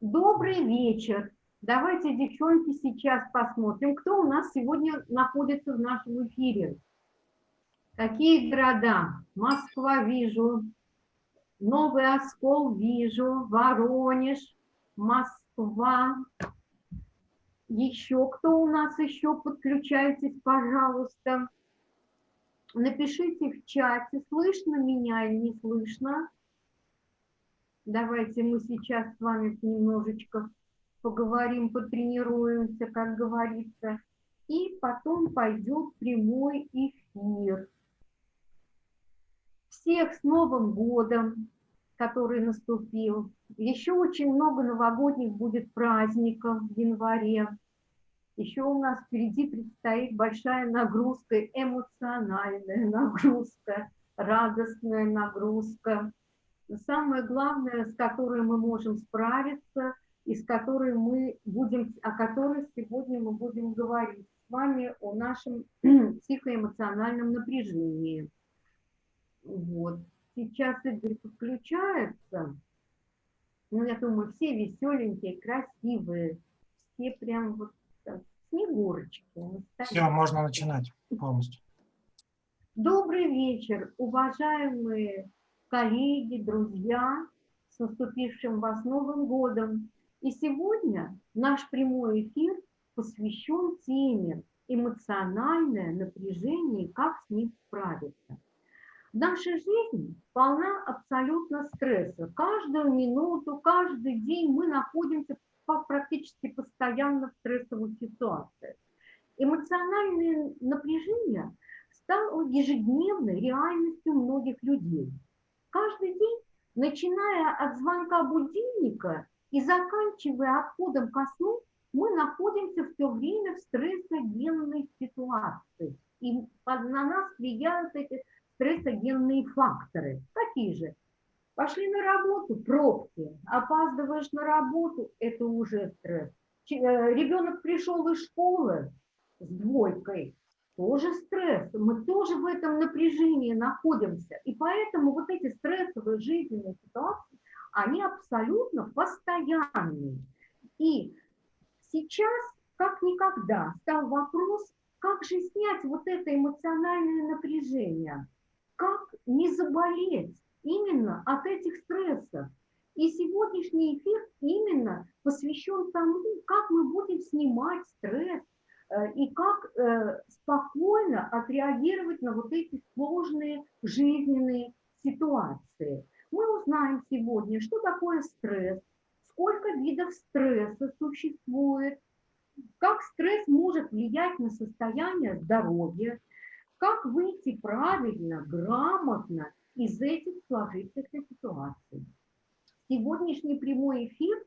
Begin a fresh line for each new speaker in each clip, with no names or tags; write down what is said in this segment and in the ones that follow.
Добрый вечер. Давайте, девчонки, сейчас посмотрим, кто у нас сегодня находится в нашем эфире. Какие города? Москва вижу, Новый Оскол вижу, Воронеж, Москва. Еще кто у нас еще? Подключайтесь, пожалуйста. Напишите в чате, слышно меня или не слышно. Давайте мы сейчас с вами немножечко поговорим, потренируемся, как говорится. И потом пойдет прямой эфир. Всех с Новым годом, который наступил. Еще очень много новогодних будет праздников в январе. Еще у нас впереди предстоит большая нагрузка, эмоциональная нагрузка, радостная нагрузка самое главное, с которой мы можем справиться и с которой мы будем, о которой сегодня мы будем говорить с вами о нашем психоэмоциональном напряжении. Вот. Сейчас Игорь подключается. Ну, я думаю, все веселенькие, красивые, все прям вот так, снегурочки.
Все, можно начинать полностью.
Добрый вечер, уважаемые коллеги, друзья, с наступившим вас Новым годом. И сегодня наш прямой эфир посвящен теме эмоциональное напряжение и как с ним справиться. Наша жизнь полна абсолютно стресса. Каждую минуту, каждый день мы находимся практически постоянно в стрессовых ситуациях. Эмоциональное напряжение стало ежедневной реальностью многих людей – Каждый день, начиная от звонка будильника и заканчивая отходом ко сну, мы находимся все время в стрессогенной ситуации. И на нас влияют эти стрессогенные факторы. Какие же? Пошли на работу, пробки, опаздываешь на работу, это уже стресс. Э, ребенок пришел из школы с двойкой, тоже стресс, мы тоже в этом напряжении находимся. И поэтому вот эти стрессовые жизненные ситуации, они абсолютно постоянные. И сейчас, как никогда, стал вопрос, как же снять вот это эмоциональное напряжение, как не заболеть именно от этих стрессов. И сегодняшний эфир именно посвящен тому, как мы будем снимать стресс, и как э, спокойно отреагировать на вот эти сложные жизненные ситуации. Мы узнаем сегодня, что такое стресс, сколько видов стресса существует, как стресс может влиять на состояние здоровья, как выйти правильно, грамотно из этих сложившихся ситуаций. Сегодняшний прямой эфир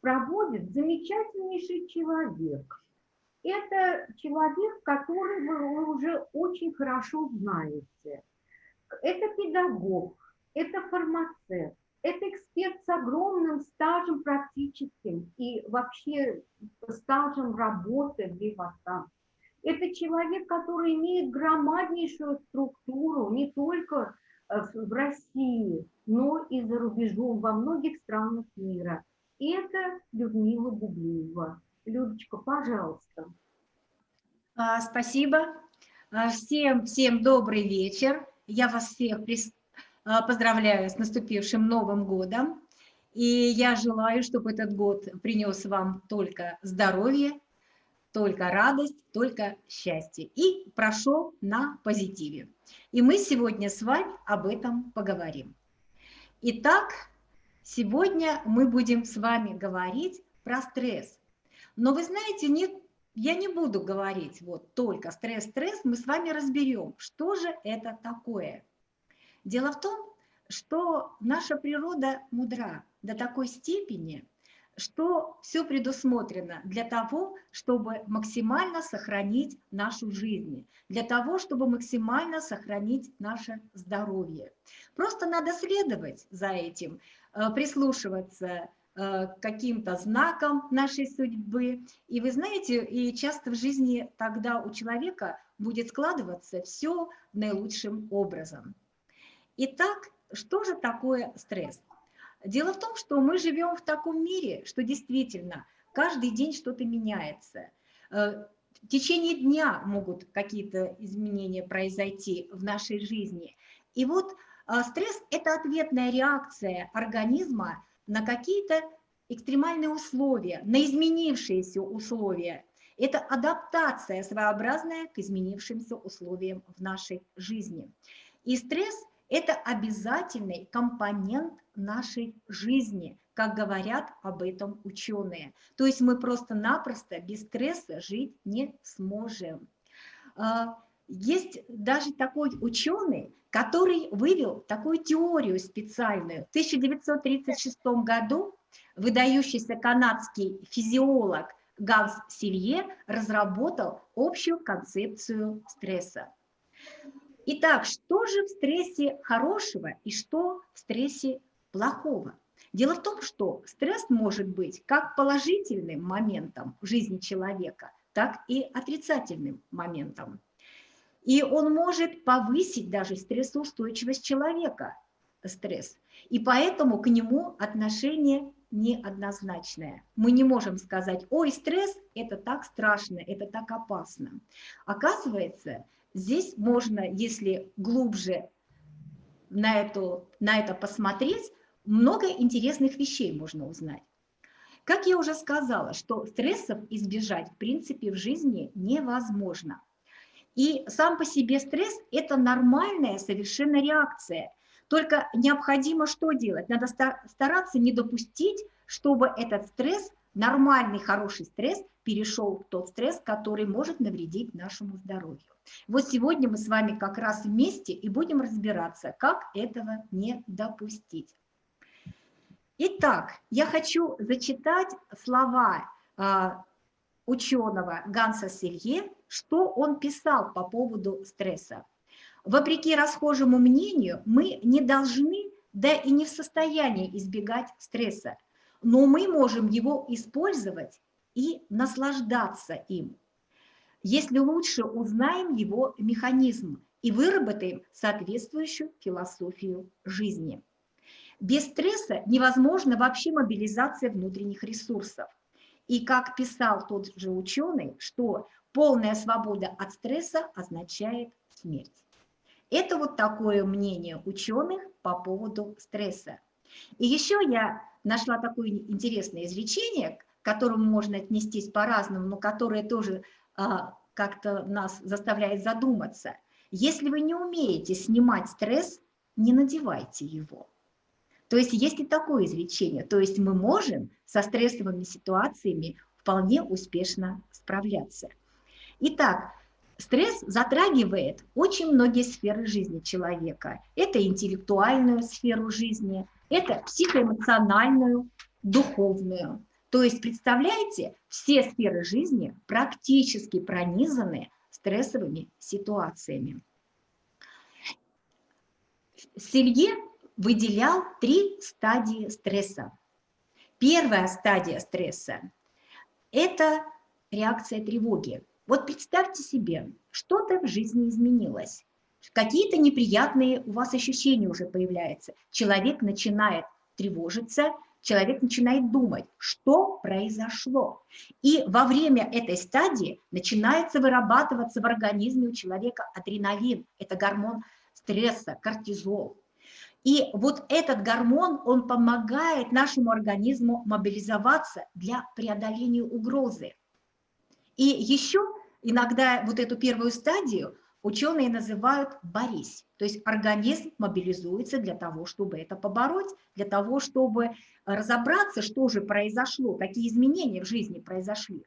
проводит замечательнейший человек – это человек, который вы уже очень хорошо знаете. Это педагог, это фармацевт, это эксперт с огромным стажем практическим и вообще стажем работы в Вивасан. Это человек, который имеет громаднейшую структуру не только э, в России, но и за рубежом, во многих странах мира. И это Людмила Бублиева. Людочка, пожалуйста.
А, спасибо. А, всем, всем добрый вечер. Я вас всех а, поздравляю с наступившим Новым годом. И я желаю, чтобы этот год принес вам только здоровье, только радость, только счастье. И прошел на позитиве. И мы сегодня с вами об этом поговорим. Итак, сегодня мы будем с вами говорить про стресс. Но вы знаете, не, я не буду говорить вот только стресс-стресс, мы с вами разберем, что же это такое. Дело в том, что наша природа мудра до такой степени, что все предусмотрено для того, чтобы максимально сохранить нашу жизнь, для того, чтобы максимально сохранить наше здоровье. Просто надо следовать за этим, э, прислушиваться каким-то знаком нашей судьбы. И вы знаете, и часто в жизни тогда у человека будет складываться все наилучшим образом. Итак, что же такое стресс? Дело в том, что мы живем в таком мире, что действительно каждый день что-то меняется. Э, в течение дня могут какие-то изменения произойти в нашей жизни. И вот э, стресс – это ответная реакция организма на какие-то экстремальные условия, на изменившиеся условия. Это адаптация своеобразная к изменившимся условиям в нашей жизни. И стресс – это обязательный компонент нашей жизни, как говорят об этом ученые. То есть мы просто-напросто без стресса жить не сможем. А, есть даже такой ученый, который вывел такую теорию специальную. В 1936 году выдающийся канадский физиолог Ганс Силье разработал общую концепцию стресса. Итак, что же в стрессе хорошего и что в стрессе плохого? Дело в том, что стресс может быть как положительным моментом в жизни человека, так и отрицательным моментом. И он может повысить даже стрессоустойчивость человека, стресс. И поэтому к нему отношение неоднозначное. Мы не можем сказать, ой, стресс – это так страшно, это так опасно. Оказывается, здесь можно, если глубже на, эту, на это посмотреть, много интересных вещей можно узнать. Как я уже сказала, что стрессов избежать в принципе в жизни невозможно. И сам по себе стресс – это нормальная совершенно реакция – только необходимо что делать? Надо стараться не допустить, чтобы этот стресс, нормальный, хороший стресс, перешел в тот стресс, который может навредить нашему здоровью. Вот сегодня мы с вами как раз вместе и будем разбираться, как этого не допустить. Итак, я хочу зачитать слова э, ученого Ганса Селье, что он писал по поводу стресса. Вопреки расхожему мнению, мы не должны, да и не в состоянии избегать стресса, но мы можем его использовать и наслаждаться им, если лучше узнаем его механизм и выработаем соответствующую философию жизни. Без стресса невозможна вообще мобилизация внутренних ресурсов. И как писал тот же ученый, что полная свобода от стресса означает смерть. Это вот такое мнение ученых по поводу стресса. И еще я нашла такое интересное изречение, к которому можно отнестись по-разному, но которое тоже а, как-то нас заставляет задуматься. Если вы не умеете снимать стресс, не надевайте его. То есть есть и такое изречение. То есть мы можем со стрессовыми ситуациями вполне успешно справляться. Итак, Стресс затрагивает очень многие сферы жизни человека. Это интеллектуальную сферу жизни, это психоэмоциональную, духовную. То есть, представляете, все сферы жизни практически пронизаны стрессовыми ситуациями. Селье выделял три стадии стресса. Первая стадия стресса – это реакция тревоги. Вот представьте себе, что-то в жизни изменилось, какие-то неприятные у вас ощущения уже появляются. Человек начинает тревожиться, человек начинает думать, что произошло. И во время этой стадии начинается вырабатываться в организме у человека адреналин, это гормон стресса, кортизол. И вот этот гормон, он помогает нашему организму мобилизоваться для преодоления угрозы. И еще Иногда вот эту первую стадию ученые называют «борись». То есть организм мобилизуется для того, чтобы это побороть, для того, чтобы разобраться, что же произошло, какие изменения в жизни произошли.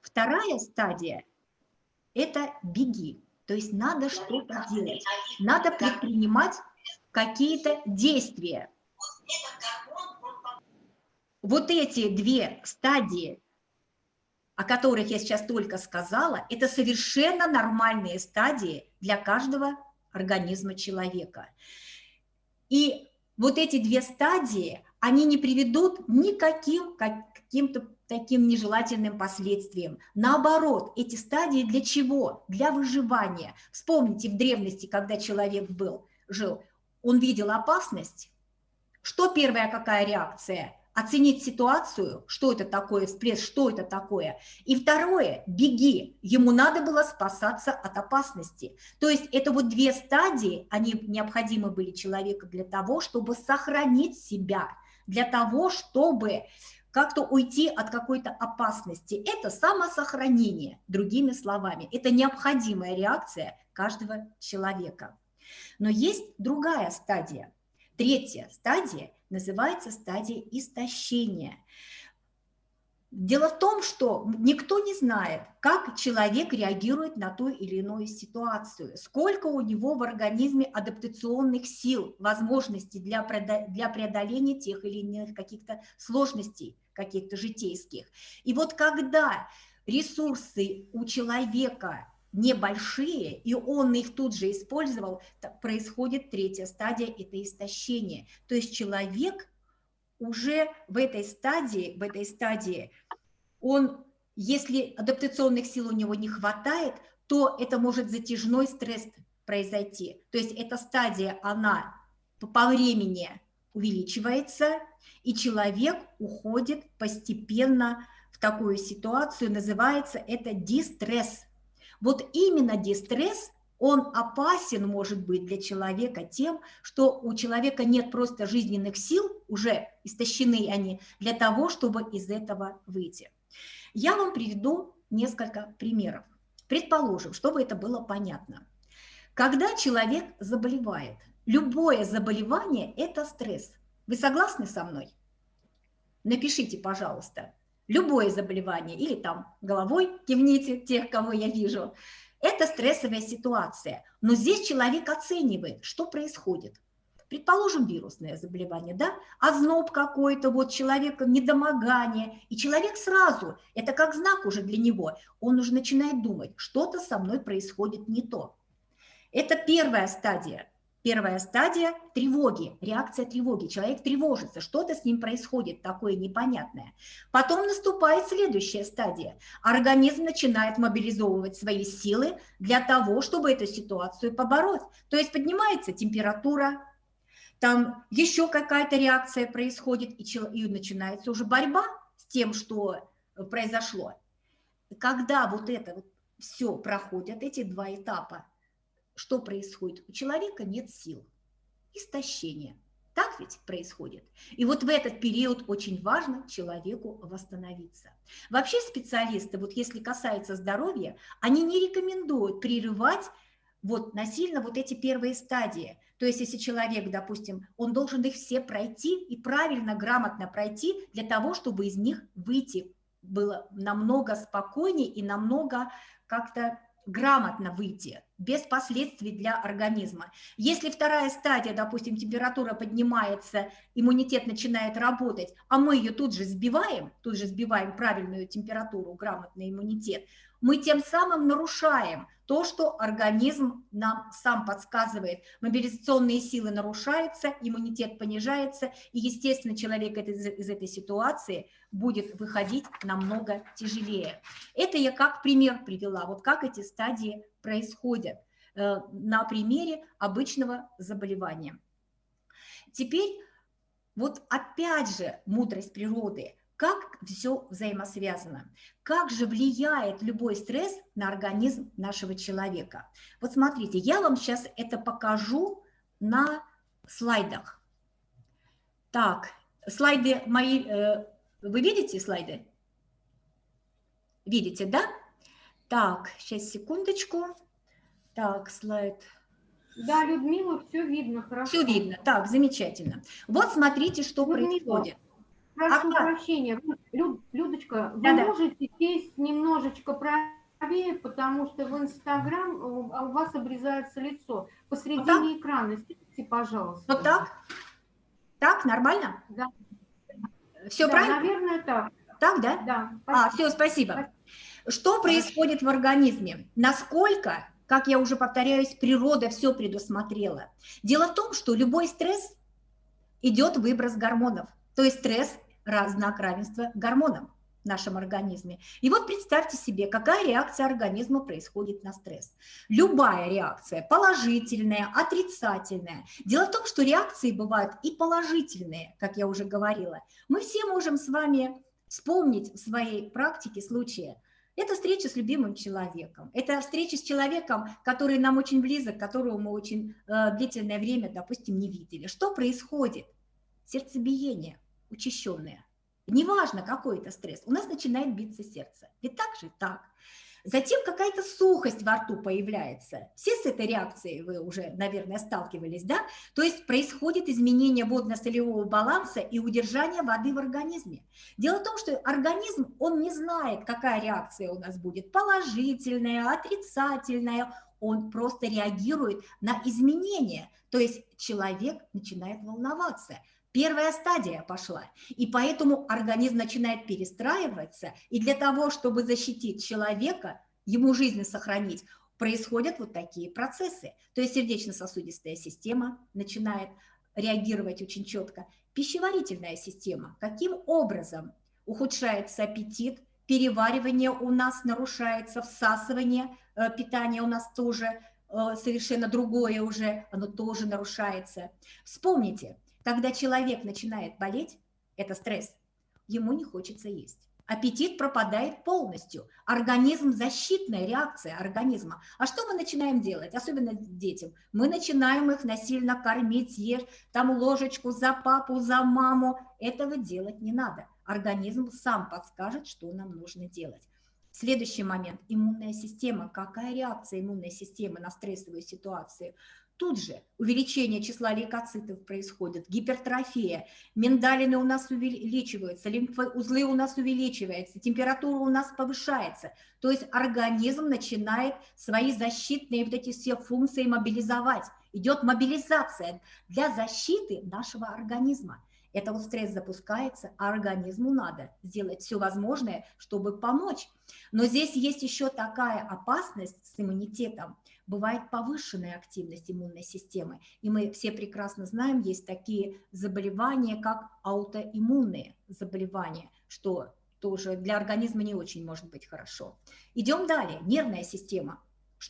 Вторая стадия – это «беги». То есть надо что-то делать, надо предпринимать какие-то действия. Вот эти две стадии о которых я сейчас только сказала, это совершенно нормальные стадии для каждого организма человека. И вот эти две стадии, они не приведут никаким каким-то таким нежелательным последствиям. Наоборот, эти стадии для чего? Для выживания. Вспомните, в древности, когда человек был, жил, он видел опасность, Что первая какая реакция? Оценить ситуацию, что это такое, всплеск, что это такое. И второе, беги. Ему надо было спасаться от опасности. То есть это вот две стадии, они необходимы были человеку для того, чтобы сохранить себя, для того, чтобы как-то уйти от какой-то опасности. Это самосохранение, другими словами. Это необходимая реакция каждого человека. Но есть другая стадия. Третья стадия называется стадия истощения. Дело в том, что никто не знает, как человек реагирует на ту или иную ситуацию, сколько у него в организме адаптационных сил, возможностей для преодоления тех или иных каких-то сложностей, каких-то житейских. И вот когда ресурсы у человека небольшие, и он их тут же использовал, происходит третья стадия – это истощение. То есть человек уже в этой стадии, в этой стадии, он, если адаптационных сил у него не хватает, то это может затяжной стресс произойти. То есть эта стадия, она по времени увеличивается, и человек уходит постепенно в такую ситуацию, называется это дистресс. Вот именно дистресс, он опасен может быть для человека тем, что у человека нет просто жизненных сил, уже истощены они, для того, чтобы из этого выйти. Я вам приведу несколько примеров. Предположим, чтобы это было понятно. Когда человек заболевает, любое заболевание – это стресс. Вы согласны со мной? Напишите, пожалуйста любое заболевание, или там головой кивните тех, кого я вижу, это стрессовая ситуация. Но здесь человек оценивает, что происходит. Предположим, вирусное заболевание, да, озноб какой-то, вот человека недомогание, и человек сразу, это как знак уже для него, он уже начинает думать, что-то со мной происходит не то. Это первая стадия Первая стадия – тревоги, реакция тревоги. Человек тревожится, что-то с ним происходит такое непонятное. Потом наступает следующая стадия. Организм начинает мобилизовывать свои силы для того, чтобы эту ситуацию побороть. То есть поднимается температура, там еще какая-то реакция происходит, и, начинается уже борьба с тем, что произошло. Когда вот это вот все проходят, эти два этапа, что происходит? У человека нет сил, истощение. Так ведь происходит. И вот в этот период очень важно человеку восстановиться. Вообще специалисты, вот если касается здоровья, они не рекомендуют прерывать вот насильно вот эти первые стадии. То есть если человек, допустим, он должен их все пройти и правильно, грамотно пройти для того, чтобы из них выйти было намного спокойнее и намного как-то грамотно выйти, без последствий для организма. Если вторая стадия, допустим, температура поднимается, иммунитет начинает работать, а мы ее тут же сбиваем, тут же сбиваем правильную температуру, грамотный иммунитет, мы тем самым нарушаем то, что организм нам сам подсказывает. Мобилизационные силы нарушаются, иммунитет понижается, и, естественно, человек из, из этой ситуации будет выходить намного тяжелее. Это я как пример привела, вот как эти стадии происходят э, на примере обычного заболевания. Теперь вот опять же мудрость природы – как все взаимосвязано, как же влияет любой стресс на организм нашего человека. Вот смотрите, я вам сейчас это покажу на слайдах. Так, слайды мои, э, вы видите слайды? Видите, да? Так, сейчас секундочку. Так, слайд.
Да, Людмила, все видно, хорошо.
Все видно, так, замечательно. Вот смотрите, что Людмила. происходит.
Прошу ага. прощения, Люд, Людочка, вы да, можете сесть немножечко правее, потому что в Инстаграм у вас обрезается лицо. Посредине вот экрана сидите, пожалуйста.
Вот так? Так, нормально?
Да.
Все
да,
правильно?
наверное, так.
Так, да?
Да.
А, все, спасибо. спасибо. Что происходит в организме? Насколько, как я уже повторяюсь, природа все предусмотрела? Дело в том, что любой стресс идет выброс гормонов. То есть стресс – знак равенства гормонам. в нашем организме. И вот представьте себе, какая реакция организма происходит на стресс. Любая реакция, положительная, отрицательная. Дело в том, что реакции бывают и положительные, как я уже говорила. Мы все можем с вами вспомнить в своей практике случаи. Это встреча с любимым человеком. Это встреча с человеком, который нам очень близок, которого мы очень э, длительное время, допустим, не видели. Что происходит? Сердцебиение учащенное. Неважно, какой это стресс, у нас начинает биться сердце. Ведь так же? Так. Затем какая-то сухость во рту появляется. Все с этой реакцией вы уже, наверное, сталкивались, да? То есть происходит изменение водно-солевого баланса и удержание воды в организме. Дело в том, что организм, он не знает, какая реакция у нас будет, положительная, отрицательная, он просто реагирует на изменения. То есть человек начинает волноваться – Первая стадия пошла, и поэтому организм начинает перестраиваться, и для того, чтобы защитить человека, ему жизнь сохранить, происходят вот такие процессы. То есть сердечно-сосудистая система начинает реагировать очень четко. Пищеварительная система, каким образом ухудшается аппетит, переваривание у нас нарушается, всасывание э, питания у нас тоже э, совершенно другое уже, оно тоже нарушается. Вспомните, когда человек начинает болеть, это стресс, ему не хочется есть. Аппетит пропадает полностью. Организм, защитная реакция организма. А что мы начинаем делать, особенно детям? Мы начинаем их насильно кормить, ешь, там ложечку за папу, за маму. Этого делать не надо. Организм сам подскажет, что нам нужно делать. Следующий момент – иммунная система. Какая реакция иммунной системы на стрессовую ситуацию? Тут же увеличение числа лейкоцитов происходит, гипертрофия, миндалины у нас увеличиваются, лимфоузлы у нас увеличиваются, температура у нас повышается. То есть организм начинает свои защитные вот эти все функции мобилизовать. Идет мобилизация для защиты нашего организма. Это вот стресс запускается, а организму надо сделать все возможное, чтобы помочь. Но здесь есть еще такая опасность с иммунитетом – бывает повышенная активность иммунной системы. И мы все прекрасно знаем, есть такие заболевания, как аутоиммунные заболевания, что тоже для организма не очень может быть хорошо. Идем далее. Нервная система.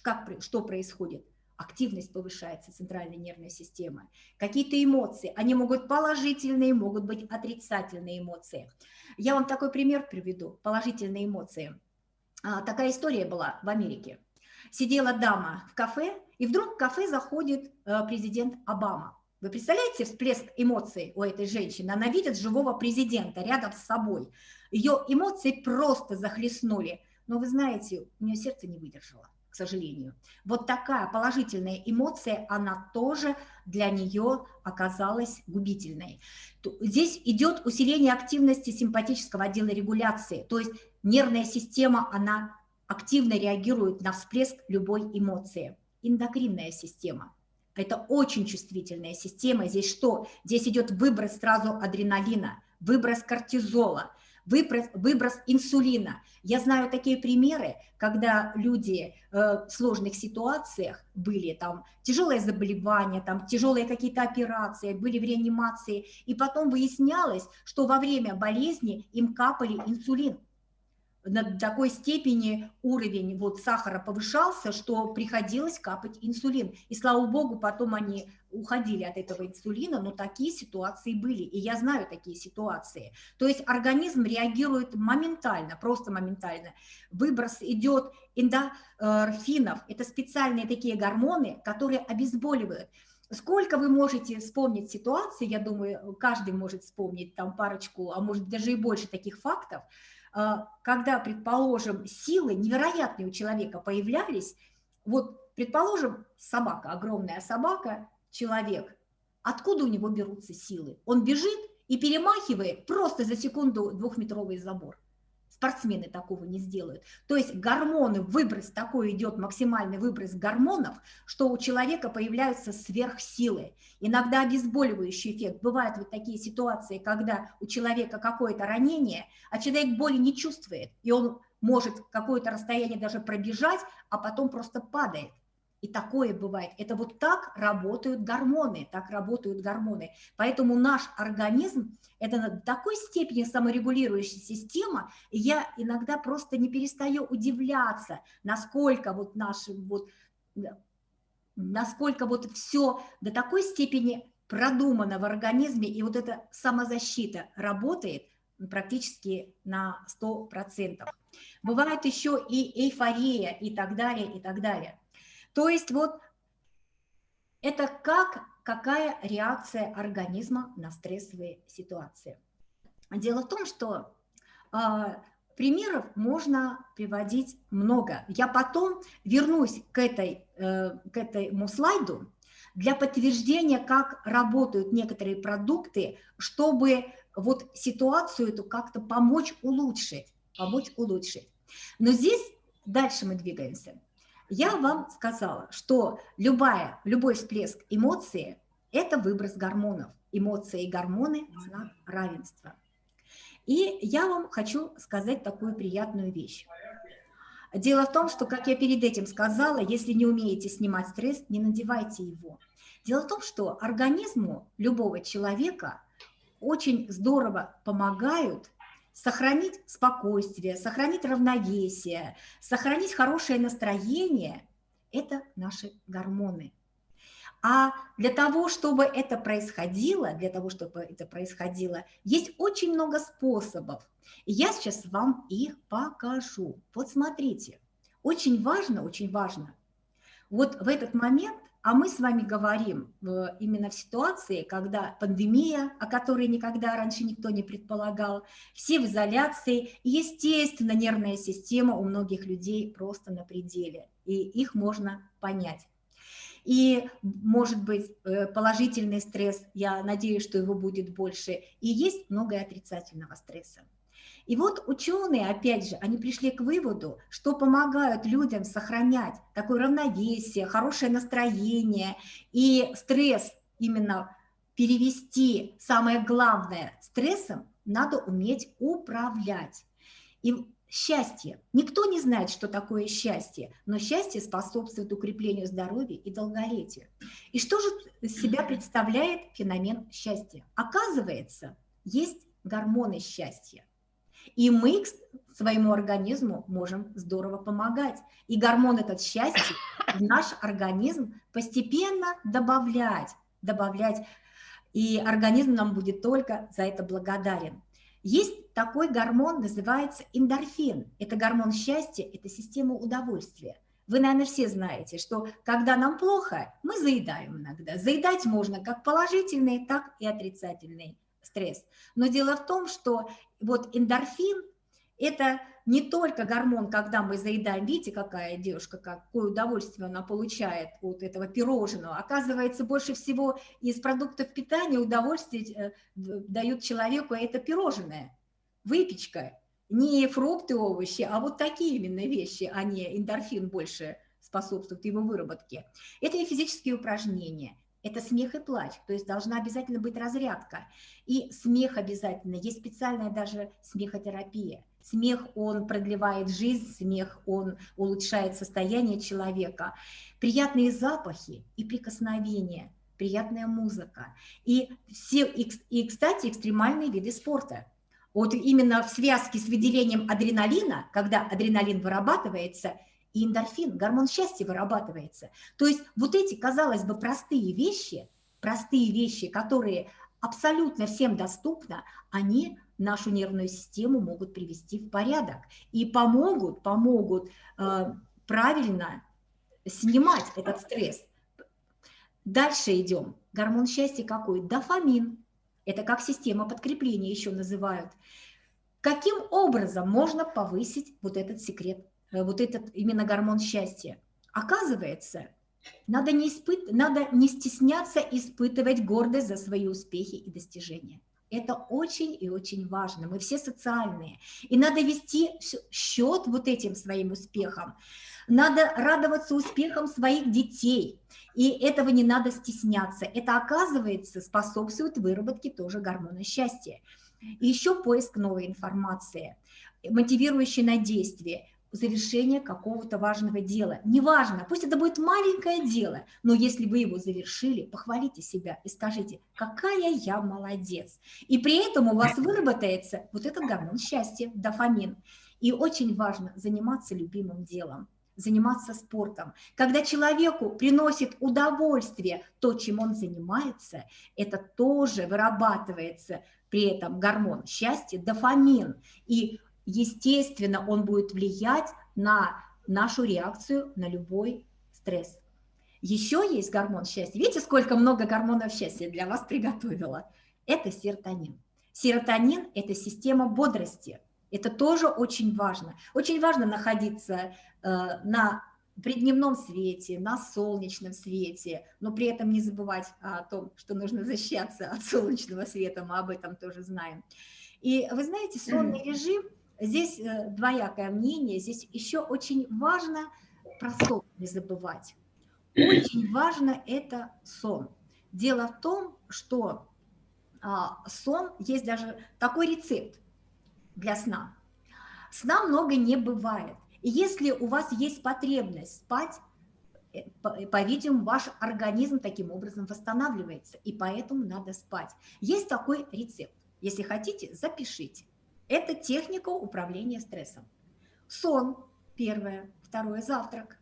Как, что происходит? Активность повышается центральной нервной системы. Какие-то эмоции. Они могут положительные, могут быть отрицательные эмоции. Я вам такой пример приведу. Положительные эмоции. А, такая история была в Америке сидела дама в кафе, и вдруг в кафе заходит э, президент Обама. Вы представляете всплеск эмоций у этой женщины? Она видит живого президента рядом с собой. Ее эмоции просто захлестнули. Но вы знаете, у нее сердце не выдержало, к сожалению. Вот такая положительная эмоция, она тоже для нее оказалась губительной. Здесь идет усиление активности симпатического отдела регуляции, то есть нервная система, она активно реагирует на всплеск любой эмоции. Эндокринная система. Это очень чувствительная система. Здесь что? Здесь идет выброс сразу адреналина, выброс кортизола, выброс, выброс инсулина. Я знаю такие примеры, когда люди э, в сложных ситуациях были, там тяжелое заболевание, там тяжелые какие-то операции, были в реанимации, и потом выяснялось, что во время болезни им капали инсулин на такой степени уровень вот сахара повышался, что приходилось капать инсулин. И слава богу, потом они уходили от этого инсулина, но такие ситуации были, и я знаю такие ситуации. То есть организм реагирует моментально, просто моментально. Выброс идет эндорфинов, это специальные такие гормоны, которые обезболивают. Сколько вы можете вспомнить ситуации, я думаю, каждый может вспомнить там парочку, а может даже и больше таких фактов, когда, предположим, силы невероятные у человека появлялись, вот, предположим, собака, огромная собака, человек, откуда у него берутся силы? Он бежит и перемахивает просто за секунду двухметровый забор спортсмены такого не сделают. То есть гормоны, выброс такой идет, максимальный выброс гормонов, что у человека появляются сверхсилы. Иногда обезболивающий эффект. Бывают вот такие ситуации, когда у человека какое-то ранение, а человек боли не чувствует, и он может какое-то расстояние даже пробежать, а потом просто падает. И такое бывает. Это вот так работают гормоны, так работают гормоны. Поэтому наш организм – это на такой степени саморегулирующая система, и я иногда просто не перестаю удивляться, насколько вот наши вот, насколько вот все до такой степени продумано в организме, и вот эта самозащита работает практически на 100%. Бывает еще и эйфория и так далее, и так далее. То есть вот это как, какая реакция организма на стрессовые ситуации. Дело в том, что э, примеров можно приводить много. Я потом вернусь к, этой, э, к этому слайду для подтверждения, как работают некоторые продукты, чтобы вот ситуацию эту как-то помочь улучшить, помочь улучшить. Но здесь дальше мы двигаемся. Я вам сказала, что любая, любой всплеск эмоции – это выброс гормонов. Эмоции и гормоны – знак равенства. И я вам хочу сказать такую приятную вещь. Дело в том, что, как я перед этим сказала, если не умеете снимать стресс, не надевайте его. Дело в том, что организму любого человека очень здорово помогают сохранить спокойствие, сохранить равновесие, сохранить хорошее настроение – это наши гормоны. А для того, чтобы это происходило, для того, чтобы это происходило, есть очень много способов. И я сейчас вам их покажу. Вот смотрите, очень важно, очень важно, вот в этот момент а мы с вами говорим именно в ситуации, когда пандемия, о которой никогда раньше никто не предполагал, все в изоляции, естественно, нервная система у многих людей просто на пределе, и их можно понять. И, может быть, э, положительный стресс, я надеюсь, что его будет больше, и есть много отрицательного стресса. И вот ученые, опять же, они пришли к выводу, что помогают людям сохранять такое равновесие, хорошее настроение и стресс именно перевести, самое главное, стрессом надо уметь управлять. И счастье. Никто не знает, что такое счастье, но счастье способствует укреплению здоровья и долголетию. И что же себя представляет феномен счастья? Оказывается, есть гормоны счастья. И мы своему организму можем здорово помогать. И гормон этот счастья в наш организм постепенно добавлять, добавлять. И организм нам будет только за это благодарен. Есть такой гормон, называется эндорфин. Это гормон счастья, это система удовольствия. Вы, наверное, все знаете, что когда нам плохо, мы заедаем иногда. Заедать можно как положительный, так и отрицательный стресс. Но дело в том, что вот эндорфин – это не только гормон, когда мы заедаем, видите, какая девушка, какое удовольствие она получает от этого пирожного. Оказывается, больше всего из продуктов питания удовольствие э, дают человеку это пирожное, выпечка. Не фрукты, овощи, а вот такие именно вещи, а не эндорфин больше способствует его выработке. Это и физические упражнения, это смех и плач, то есть должна обязательно быть разрядка. И смех обязательно, есть специальная даже смехотерапия. Смех, он продлевает жизнь, смех, он улучшает состояние человека. Приятные запахи и прикосновения, приятная музыка. И, все, и, кстати, экстремальные виды спорта. Вот именно в связке с выделением адреналина, когда адреналин вырабатывается – и эндорфин, гормон счастья вырабатывается. То есть вот эти, казалось бы, простые вещи, простые вещи, которые абсолютно всем доступны, они нашу нервную систему могут привести в порядок и помогут, помогут э, правильно снимать этот стресс. Дальше идем. Гормон счастья какой? Дофамин. Это как система подкрепления еще называют. Каким образом можно повысить вот этот секрет вот этот именно гормон счастья. Оказывается, надо не, испыт... надо не стесняться испытывать гордость за свои успехи и достижения. Это очень и очень важно. Мы все социальные. И надо вести счет вот этим своим успехам. Надо радоваться успехам своих детей. И этого не надо стесняться. Это, оказывается, способствует выработке тоже гормона счастья. И еще поиск новой информации, мотивирующей на действие завершения какого-то важного дела. Неважно, пусть это будет маленькое дело, но если вы его завершили, похвалите себя и скажите, какая я молодец. И при этом у вас выработается вот этот гормон счастья, дофамин. И очень важно заниматься любимым делом заниматься спортом. Когда человеку приносит удовольствие то, чем он занимается, это тоже вырабатывается при этом гормон счастья, дофамин. И, естественно, он будет влиять на нашу реакцию на любой стресс. Еще есть гормон счастья. Видите, сколько много гормонов счастья для вас приготовила? Это серотонин. Серотонин – это система бодрости – это тоже очень важно. Очень важно находиться э, на при дневном свете, на солнечном свете, но при этом не забывать о том, что нужно защищаться от солнечного света, мы об этом тоже знаем. И вы знаете, сонный режим, здесь э, двоякое мнение, здесь еще очень важно про сон не забывать. Очень важно это сон. Дело в том, что а, сон, есть даже такой рецепт, для сна. Сна много не бывает. И если у вас есть потребность спать, э, по-видимому, ваш организм таким образом восстанавливается, и поэтому надо спать. Есть такой рецепт. Если хотите, запишите. Это техника управления стрессом. Сон – первое, второе – завтрак.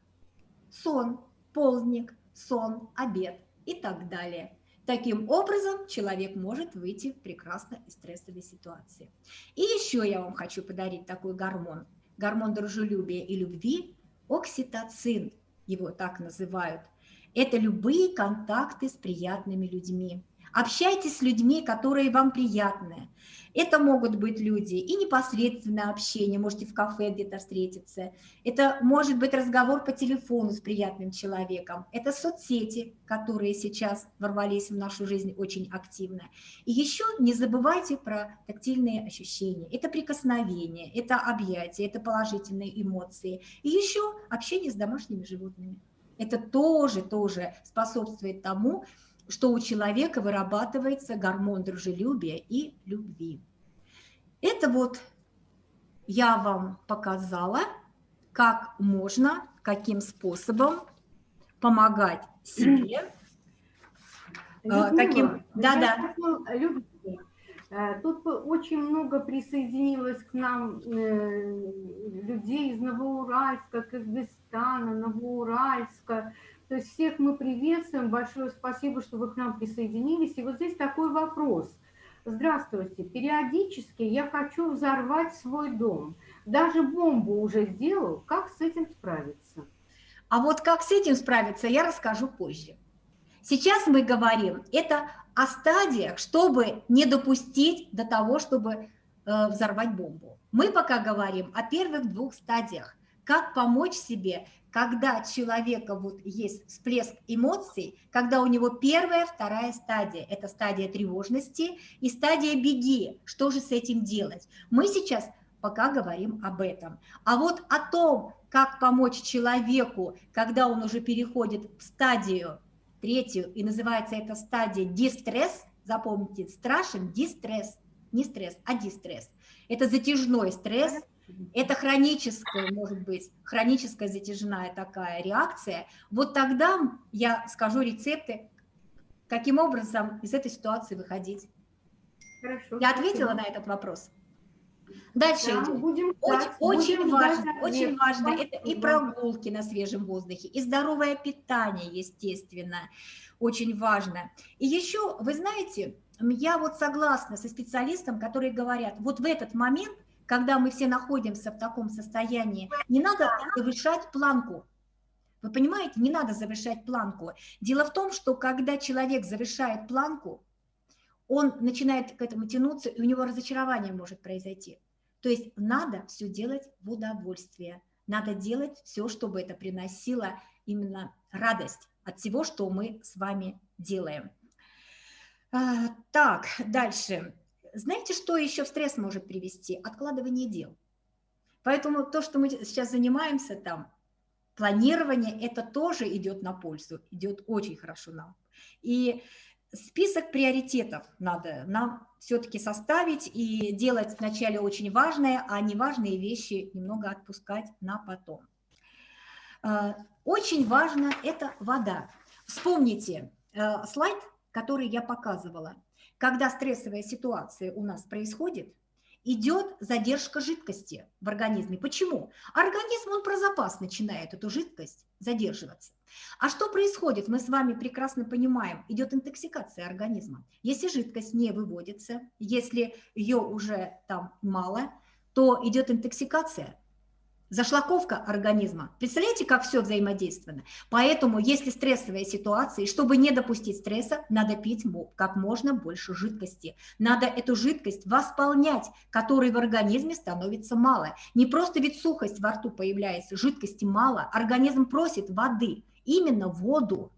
Сон – полдник, сон, обед и так далее. Таким образом, человек может выйти прекрасно из стрессовой ситуации. И еще я вам хочу подарить такой гормон. Гормон дружелюбия и любви – окситоцин, его так называют. Это любые контакты с приятными людьми. Общайтесь с людьми, которые вам приятны. Это могут быть люди и непосредственное общение, можете в кафе где-то встретиться. Это может быть разговор по телефону с приятным человеком. Это соцсети, которые сейчас ворвались в нашу жизнь очень активно. И еще не забывайте про тактильные ощущения. Это прикосновение, это объятия, это положительные эмоции. И еще общение с домашними животными. Это тоже, тоже способствует тому, что у человека вырабатывается гормон дружелюбия и любви. Это вот я вам показала, как можно, каким способом помогать себе.
Людмила,
каким... Да, да.
Э, тут очень много присоединилось к нам э, людей из Новоуральска, Кыргызстана, Новоуральска, то есть всех мы приветствуем. Большое спасибо, что вы к нам присоединились. И вот здесь такой вопрос. Здравствуйте. Периодически я хочу взорвать свой дом. Даже бомбу уже сделал. Как с этим справиться?
А вот как с этим справиться, я расскажу позже. Сейчас мы говорим это о стадиях, чтобы не допустить до того, чтобы э, взорвать бомбу. Мы пока говорим о первых двух стадиях. Как помочь себе когда человека вот есть всплеск эмоций, когда у него первая, вторая стадия, это стадия тревожности и стадия беги, что же с этим делать? Мы сейчас пока говорим об этом. А вот о том, как помочь человеку, когда он уже переходит в стадию третью, и называется эта стадия дистресс, запомните, страшен дистресс, не стресс, а дистресс. Это затяжной стресс, это хроническая, может быть, хроническая затяжная такая реакция, вот тогда я скажу рецепты, каким образом из этой ситуации выходить. Хорошо. Я ответила спасибо. на этот вопрос? Дальше да, идем. Будем очень, очень будем важно, очень важно, это и прогулки на свежем воздухе, и здоровое питание, естественно, очень важно. И еще, вы знаете, я вот согласна со специалистом, которые говорят, вот в этот момент – когда мы все находимся в таком состоянии, не надо завышать планку. Вы понимаете, не надо завышать планку. Дело в том, что когда человек завышает планку, он начинает к этому тянуться, и у него разочарование может произойти. То есть надо все делать в удовольствие. Надо делать все, чтобы это приносило именно радость от всего, что мы с вами делаем. А, так, дальше. Знаете, что еще в стресс может привести? Откладывание дел. Поэтому то, что мы сейчас занимаемся там, планирование, это тоже идет на пользу, идет очень хорошо нам. И список приоритетов надо нам все-таки составить и делать вначале очень важные, а неважные вещи немного отпускать на потом. Э, очень важно это вода. Вспомните э, слайд, который я показывала. Когда стрессовая ситуация у нас происходит, идет задержка жидкости в организме. Почему? Организм, он про запас начинает эту жидкость задерживаться. А что происходит? Мы с вами прекрасно понимаем, идет интоксикация организма. Если жидкость не выводится, если ее уже там мало, то идет интоксикация, зашлаковка организма. Представляете, как все взаимодействовано? Поэтому, если стрессовая ситуация, чтобы не допустить стресса, надо пить как можно больше жидкости. Надо эту жидкость восполнять, которой в организме становится мало. Не просто ведь сухость во рту появляется, жидкости мало, организм просит воды, именно воду.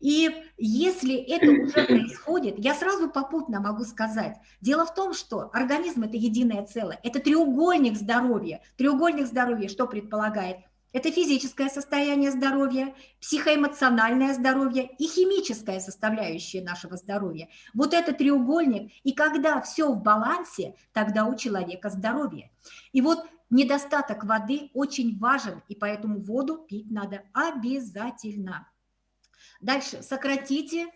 И если это уже происходит, я сразу попутно могу сказать, дело в том, что организм – это единое целое, это треугольник здоровья. Треугольник здоровья что предполагает? Это физическое состояние здоровья, психоэмоциональное здоровье и химическая составляющая нашего здоровья. Вот это треугольник, и когда все в балансе, тогда у человека здоровье. И вот недостаток воды очень важен, и поэтому воду пить надо обязательно. Дальше, сократите э,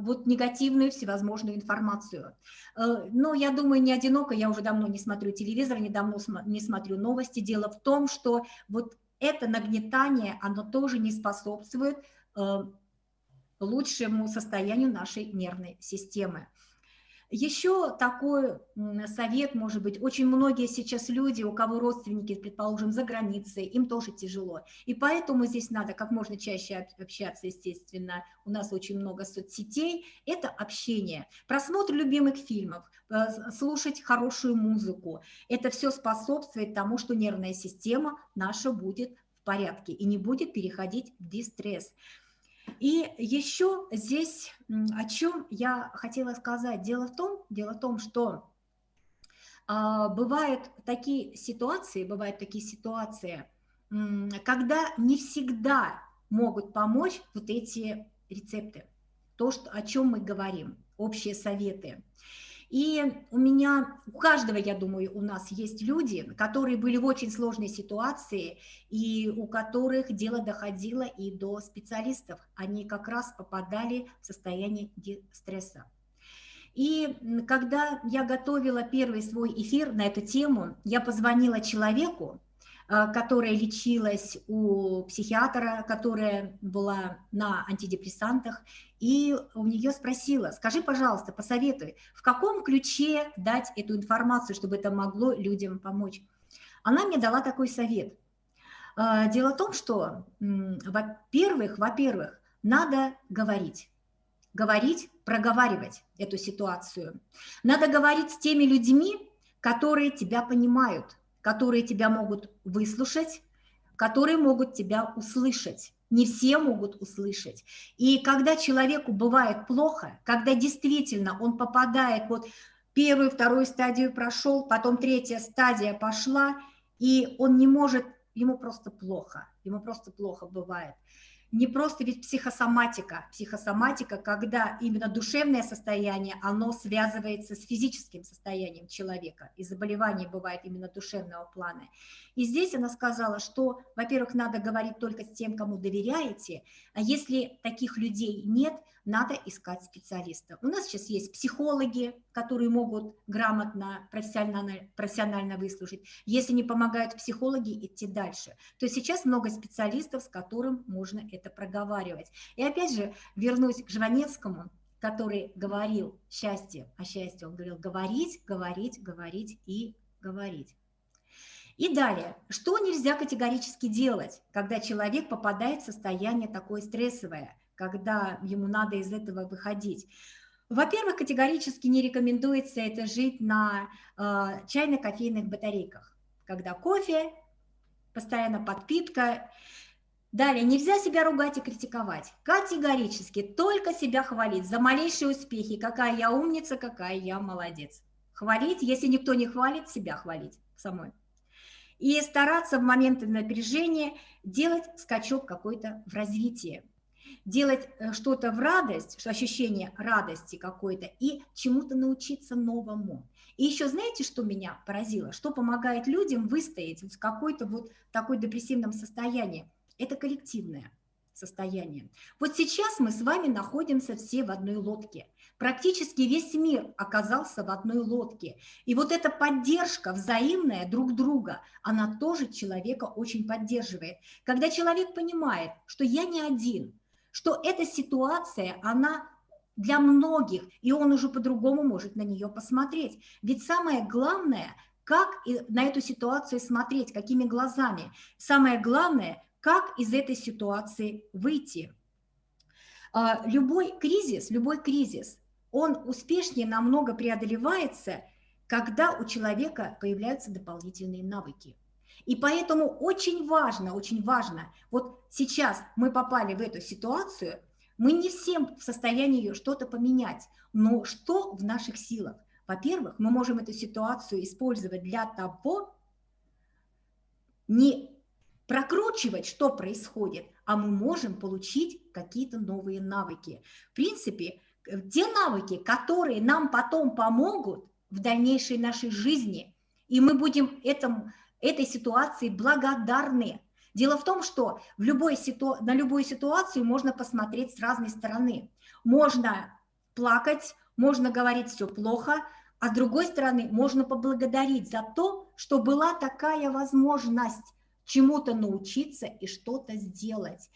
вот негативную всевозможную информацию. Э, но я думаю, не одиноко, я уже давно не смотрю телевизор, недавно не смотрю новости. Дело в том, что вот это нагнетание, оно тоже не способствует э, лучшему состоянию нашей нервной системы. Еще такой совет, может быть, очень многие сейчас люди, у кого родственники, предположим, за границей, им тоже тяжело. И поэтому здесь надо как можно чаще общаться, естественно. У нас очень много соцсетей. Это общение, просмотр любимых фильмов, э, слушать хорошую музыку. Это все способствует тому, что нервная система наша будет в порядке и не будет переходить в дистресс. И еще здесь о чем я хотела сказать. Дело в том, дело в том что а, бывают такие ситуации, бывают такие ситуации, когда не всегда могут помочь вот эти рецепты, то, что, о чем мы говорим, общие советы. И у меня, у каждого, я думаю, у нас есть люди, которые были в очень сложной ситуации, и у которых дело доходило и до специалистов. Они как раз попадали в состояние стресса. И когда я готовила первый свой эфир на эту тему, я позвонила человеку, которая лечилась у психиатра, которая была на антидепрессантах, и у нее спросила, скажи, пожалуйста, посоветуй, в каком ключе дать эту информацию, чтобы это могло людям помочь. Она мне дала такой совет. Э, дело в том, что, во-первых, во-первых, надо говорить. Говорить, проговаривать эту ситуацию. Надо говорить с теми людьми, которые тебя понимают, которые тебя могут выслушать, которые могут тебя услышать. Не все могут услышать. И когда человеку бывает плохо, когда действительно он попадает, вот первую, вторую стадию прошел, потом третья стадия пошла, и он не может, ему просто плохо, ему просто плохо бывает не просто ведь психосоматика. Психосоматика, когда именно душевное состояние, оно связывается с физическим состоянием человека, и заболевание бывает именно душевного плана. И здесь она сказала, что, во-первых, надо говорить только с тем, кому доверяете, а если таких людей нет, надо искать специалиста. У нас сейчас есть психологи, которые могут грамотно, профессионально, профессионально выслушать. Если не помогают психологи, идти дальше. То есть сейчас много специалистов, с которым можно это проговаривать. И опять же, вернусь к Жванецкому, который говорил счастье, о счастье он говорил говорить, говорить, говорить и говорить. И далее, что нельзя категорически делать, когда человек попадает в состояние такое стрессовое – когда ему надо из этого выходить. Во-первых, категорически не рекомендуется это жить на э, чайно-кофейных батарейках, когда кофе, постоянно подпитка. Далее, нельзя себя ругать и критиковать. Категорически, только себя хвалить за малейшие успехи. Какая я умница, какая я молодец. Хвалить, если никто не хвалит, себя хвалить самой. И стараться в моменты напряжения делать скачок какой-то в развитии. делать э, что-то в радость, ощущение радости какой-то, и чему-то научиться новому. И еще знаете, что меня поразило? Что помогает людям выстоять в какой-то вот такой депрессивном состоянии? Это коллективное состояние. Вот сейчас мы с вами находимся все в одной лодке. Практически весь мир оказался в одной лодке. И вот эта поддержка взаимная друг друга, она тоже человека очень поддерживает. Когда человек понимает, что я не один, что эта ситуация, она для многих, и он уже по-другому может на нее посмотреть. Ведь самое главное, как на эту ситуацию смотреть, какими глазами. Самое главное, как из этой ситуации выйти. А, любой кризис, любой кризис, он успешнее намного преодолевается, когда у человека появляются дополнительные навыки. И поэтому очень важно, очень важно, вот сейчас мы попали в эту ситуацию – мы не всем в состоянии что-то поменять, но что в наших силах? Во-первых, мы можем эту ситуацию использовать для того, не прокручивать, что происходит, а мы можем получить какие-то новые навыки. В принципе, те навыки, которые нам потом помогут в дальнейшей нашей жизни, и мы будем этому, этой ситуации благодарны, Дело в том, что в любой ситу... на любую ситуацию можно посмотреть с разной стороны. Можно плакать, можно говорить все плохо, а с другой стороны можно поблагодарить за то, что была такая возможность чему-то научиться и что-то сделать.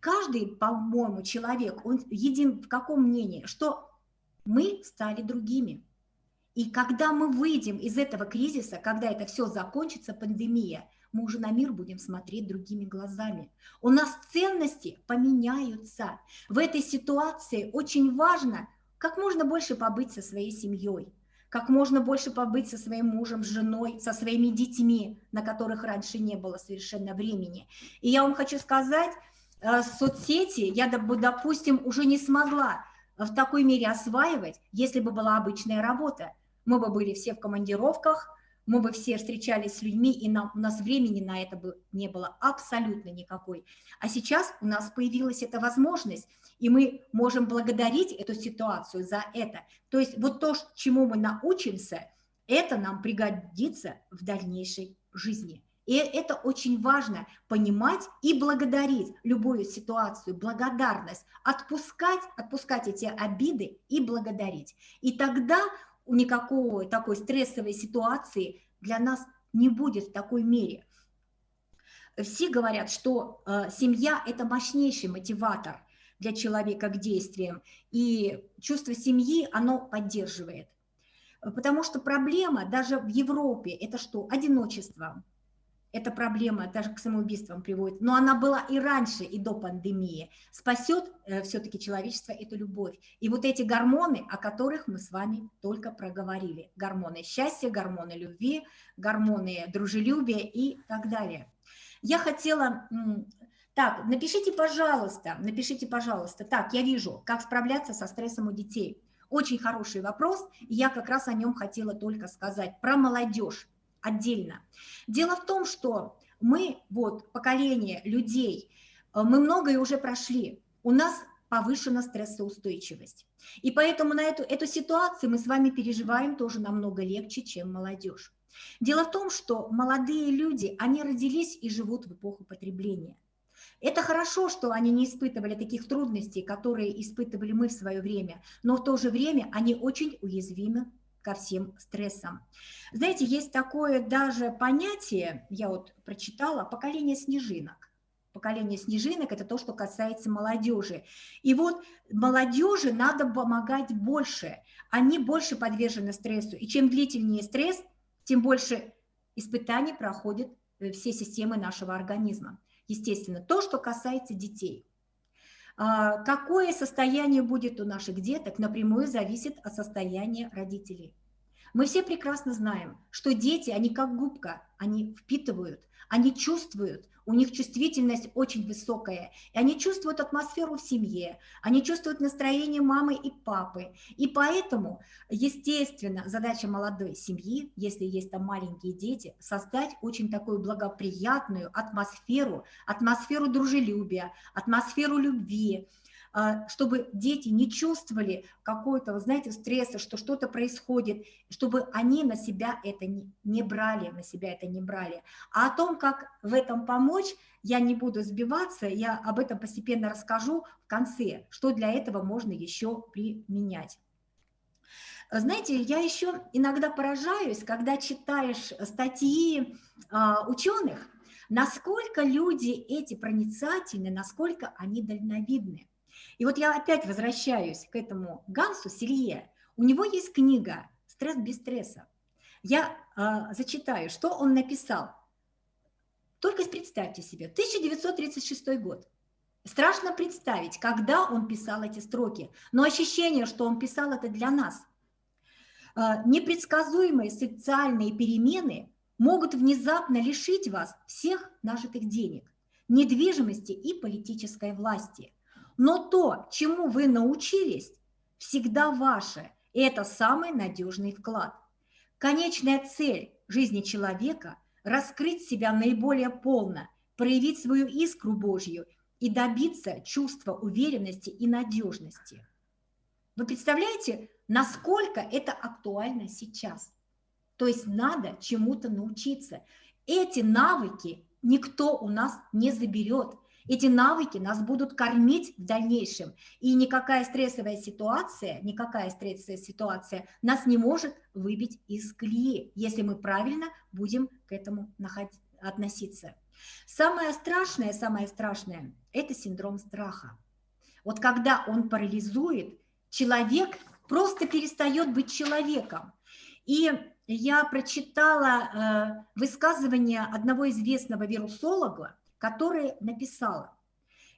Каждый, по-моему, человек, он един в каком мнении, что мы стали другими. И когда мы выйдем из этого кризиса, когда это все закончится, пандемия – мы уже на мир будем смотреть другими глазами. У нас ценности поменяются. В этой ситуации очень важно как можно больше побыть со своей семьей, как можно больше побыть со своим мужем, с женой, со своими детьми, на которых раньше не было совершенно времени. И я вам хочу сказать, э, соцсети я, допустим, уже не смогла в такой мере осваивать, если бы была обычная работа. Мы бы были все в командировках, мы бы все встречались с людьми, и нам, у нас времени на это бы не было абсолютно никакой. А сейчас у нас появилась эта возможность, и мы можем благодарить эту ситуацию за это. То есть вот то, чему мы научимся, это нам пригодится в дальнейшей жизни. И это очень важно понимать и благодарить любую ситуацию, благодарность, отпускать, отпускать эти обиды и благодарить. И тогда никакого такой стрессовой ситуации для нас не будет в такой мере. Все говорят, что э, семья – это мощнейший мотиватор для человека к действиям, и чувство семьи оно поддерживает. Потому что проблема даже в Европе – это что? Одиночество, эта проблема даже к самоубийствам приводит, но она была и раньше, и до пандемии. Спасет э, все-таки человечество эту любовь. И вот эти гормоны, о которых мы с вами только проговорили. Гормоны счастья, гормоны любви, гормоны дружелюбия и так далее. Я хотела... Так, напишите, пожалуйста, напишите, пожалуйста. Так, я вижу, как справляться со стрессом у детей. Очень хороший вопрос, и я как раз о нем хотела только сказать. Про молодежь отдельно. Дело в том, что мы, вот, поколение людей, э, мы многое уже прошли. У нас повышена стрессоустойчивость. И поэтому на эту, эту ситуацию мы с вами переживаем тоже намного легче, чем молодежь. Дело в том, что молодые люди, они родились и живут в эпоху потребления. Это хорошо, что они не испытывали таких трудностей, которые испытывали мы в свое время, но в то же время они очень уязвимы ко всем стрессам. Знаете, есть такое даже понятие, я вот прочитала, поколение снежинок. Поколение снежинок – это то, что касается молодежи. И вот молодежи надо помогать больше. Они больше подвержены стрессу. И чем длительнее стресс, тем больше испытаний проходят э, все системы нашего организма. Естественно, то, что касается детей – какое состояние будет у наших деток, напрямую зависит от состояния родителей. Мы все прекрасно знаем, что дети, они как губка, они впитывают, они чувствуют, у них чувствительность очень высокая, и они чувствуют атмосферу в семье, они чувствуют настроение мамы и папы. И поэтому, естественно, задача молодой семьи, если есть там маленькие дети, создать очень такую благоприятную атмосферу, атмосферу дружелюбия, атмосферу любви, чтобы дети не чувствовали какой-то, вы знаете, стресса, что что-то происходит, чтобы они на себя это не, не брали, на себя это не брали. А о том, как в этом помочь, я не буду сбиваться, я об этом постепенно расскажу в конце, что для этого можно еще применять. Знаете, я еще иногда поражаюсь, когда читаешь статьи а, ученых, насколько люди эти проницательны, насколько они дальновидны. И вот я опять возвращаюсь к этому Гансу Селье. У него есть книга «Стресс без стресса». Я э, зачитаю, что он написал. Только представьте себе, 1936 год. Страшно представить, когда он писал эти строки, но ощущение, что он писал это для нас. Э, непредсказуемые социальные перемены могут внезапно лишить вас всех нажитых денег, недвижимости и политической власти – но то, чему вы научились, всегда ваше, и это самый надежный вклад. Конечная цель жизни человека – раскрыть себя наиболее полно, проявить свою искру Божью и добиться чувства уверенности и надежности. Вы представляете, насколько это актуально сейчас? То есть надо чему-то научиться. Эти навыки никто у нас не заберет. Эти навыки нас будут кормить в дальнейшем, и никакая стрессовая ситуация, никакая стрессовая ситуация нас не может выбить из колеи, если мы правильно будем к этому относиться. Самое страшное, самое страшное – это синдром страха. Вот когда он парализует, человек просто перестает быть человеком. И я прочитала э, высказывание одного известного вирусолога, которая написала,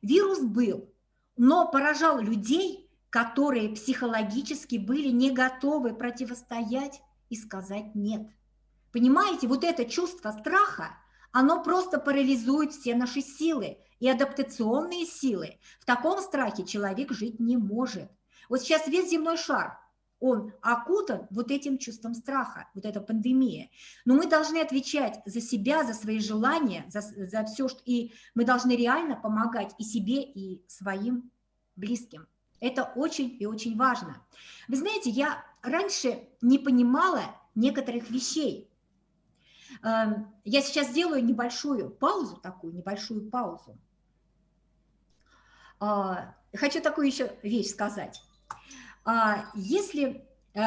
вирус был, но поражал людей, которые психологически были не готовы противостоять и сказать «нет». Понимаете, вот это чувство страха, оно просто парализует все наши силы и адаптационные силы. В таком страхе человек жить не может. Вот сейчас весь земной шар он окутан вот этим чувством страха, вот эта пандемия. Но мы должны отвечать за себя, за свои желания, за, за все, что... и мы должны реально помогать и себе, и своим близким. Это очень и очень важно. Вы знаете, я раньше не понимала некоторых вещей. Эм, я сейчас сделаю небольшую паузу, такую небольшую паузу. А, хочу такую еще вещь сказать. А если э,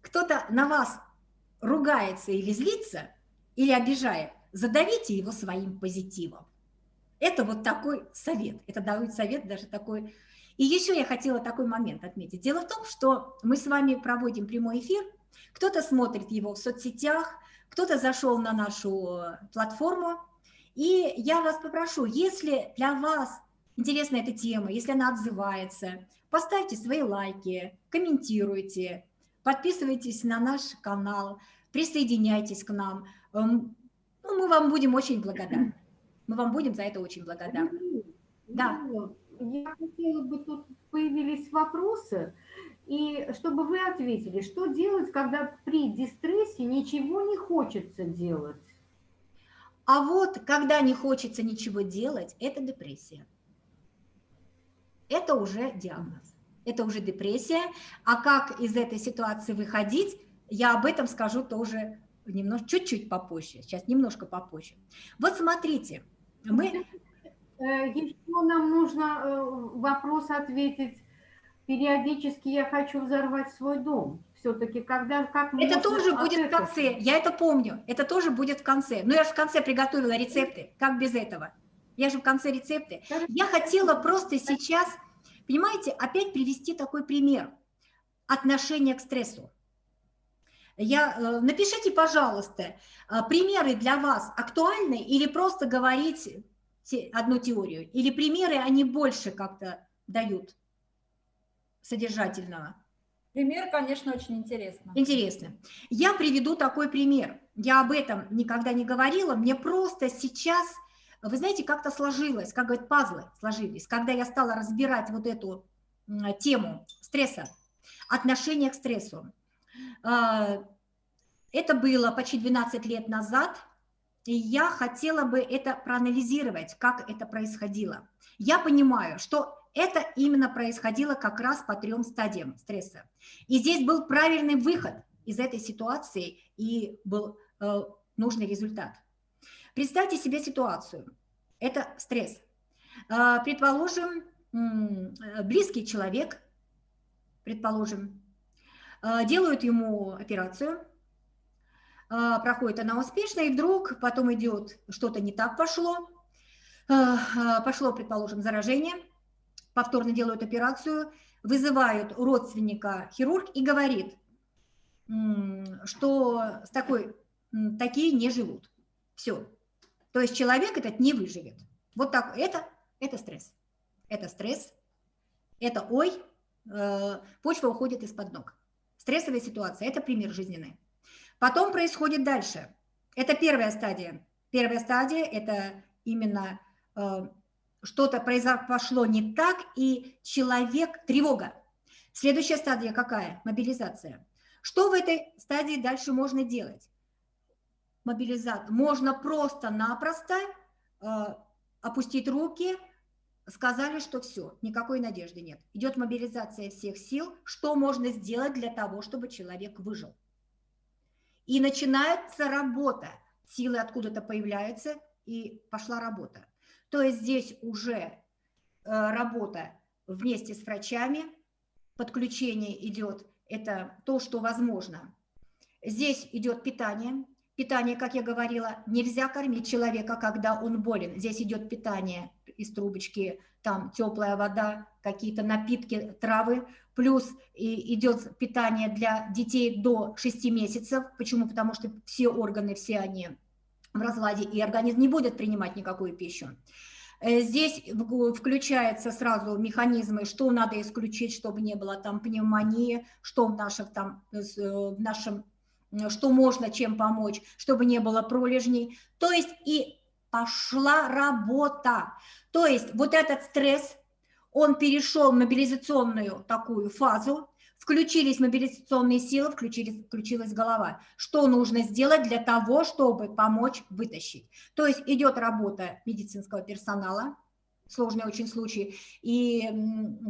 кто-то на вас ругается или злится, или обижает, задавите его своим позитивом. Это вот такой совет, это дают совет даже такой. И еще я хотела такой момент отметить. Дело в том, что мы с вами проводим прямой эфир, кто-то смотрит его в соцсетях, кто-то зашел на нашу платформу, и я вас попрошу, если для вас интересна эта тема, если она отзывается, поставьте свои лайки, комментируйте, подписывайтесь на наш канал, присоединяйтесь к нам. Эм, ну, мы вам будем очень благодарны. Мы вам будем за это очень благодарны.
Да. Я хотела бы, тут появились вопросы, и чтобы вы ответили, что делать, когда при дистрессе ничего не хочется делать?
А вот, когда не хочется ничего делать, это депрессия это уже диагноз, это уже депрессия. А как из этой ситуации выходить, я об этом скажу тоже немножко, чуть-чуть попозже, сейчас немножко попозже. Вот смотрите, мы...
Э, Еще нам нужно э, вопрос ответить. Периодически я хочу взорвать свой дом. Все-таки когда... Как
это тоже будет этого? в конце, я это помню, это тоже будет в конце. Но я же в конце приготовила рецепты, как без этого? Я же в конце рецепты. Я хотела просто сейчас, понимаете, опять привести такой пример отношения к стрессу. Я, э, напишите, пожалуйста, э, примеры для вас актуальны или просто говорить одну теорию? Или примеры, они больше как-то дают содержательного?
Пример, конечно, очень интересно.
Интересно. Я приведу такой пример. Я об этом никогда не говорила. Мне просто сейчас, вы знаете, как-то сложилось, как говорят, пазлы сложились. Когда я стала разбирать вот эту тему стресса, отношение к стрессу. А, это было почти 12 лет назад, и я хотела бы это проанализировать, как это происходило. Я понимаю, что это именно происходило как раз по трем стадиям стресса. И здесь был правильный выход из этой ситуации и был э, нужный результат. Представьте себе ситуацию. Это стресс. Э, предположим, близкий человек, предположим, э, делают ему операцию, э, проходит она успешно, и вдруг потом идет что-то не так пошло, пошло, предположим, заражение – повторно делают операцию, вызывают родственника хирург и говорит, что с такой, такие не живут. Все. То есть человек этот не выживет. Вот так. Это, это стресс. Это стресс. Это ой, э, почва уходит из-под ног. Стрессовая ситуация – это пример жизненный. Потом происходит дальше. Это первая стадия. Первая стадия – это именно э, что-то произошло не так, и человек, тревога. Следующая стадия какая? Мобилизация. Что в этой стадии дальше можно делать? Мобилизация. Можно просто-напросто э, опустить руки, сказали, что все, никакой надежды нет. Идет мобилизация всех сил. Что можно сделать для того, чтобы человек выжил? И начинается работа. Силы откуда-то появляются, и пошла работа. То есть здесь уже э, работа вместе с врачами, подключение идет, это то, что возможно. Здесь идет питание. Питание, как я говорила, нельзя кормить человека, когда он болен. Здесь идет питание из трубочки, там теплая вода, какие-то напитки, травы, плюс идет питание для детей до 6 месяцев. Почему? Потому что все органы, все они в разладе, и организм не будет принимать никакую пищу. Э, здесь включаются сразу механизмы, что надо исключить, чтобы не было там пневмонии, что в, наших, там, э, э, в нашем, что можно чем помочь, чтобы не было пролежней. То есть и пошла работа. То есть вот этот стресс, он перешел в мобилизационную такую фазу, Включились мобилизационные силы, включились, включилась голова. Что нужно сделать для того, чтобы помочь вытащить? То есть идет работа медицинского персонала, сложный очень случай. И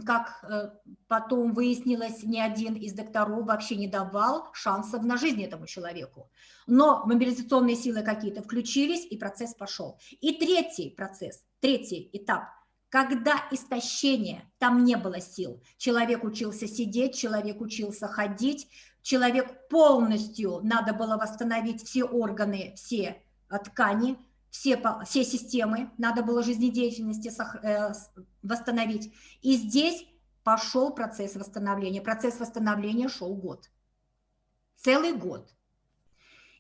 как э, потом выяснилось, ни один из докторов вообще не давал шансов на жизнь этому человеку. Но мобилизационные силы какие-то включились, и процесс пошел. И третий процесс, третий этап – когда истощение, там не было сил. Человек учился сидеть, человек учился ходить, человек полностью, надо было восстановить все органы, все э, ткани, все, все системы, надо было жизнедеятельности э, восстановить. И здесь пошел процесс восстановления. Процесс восстановления шел год. Целый год.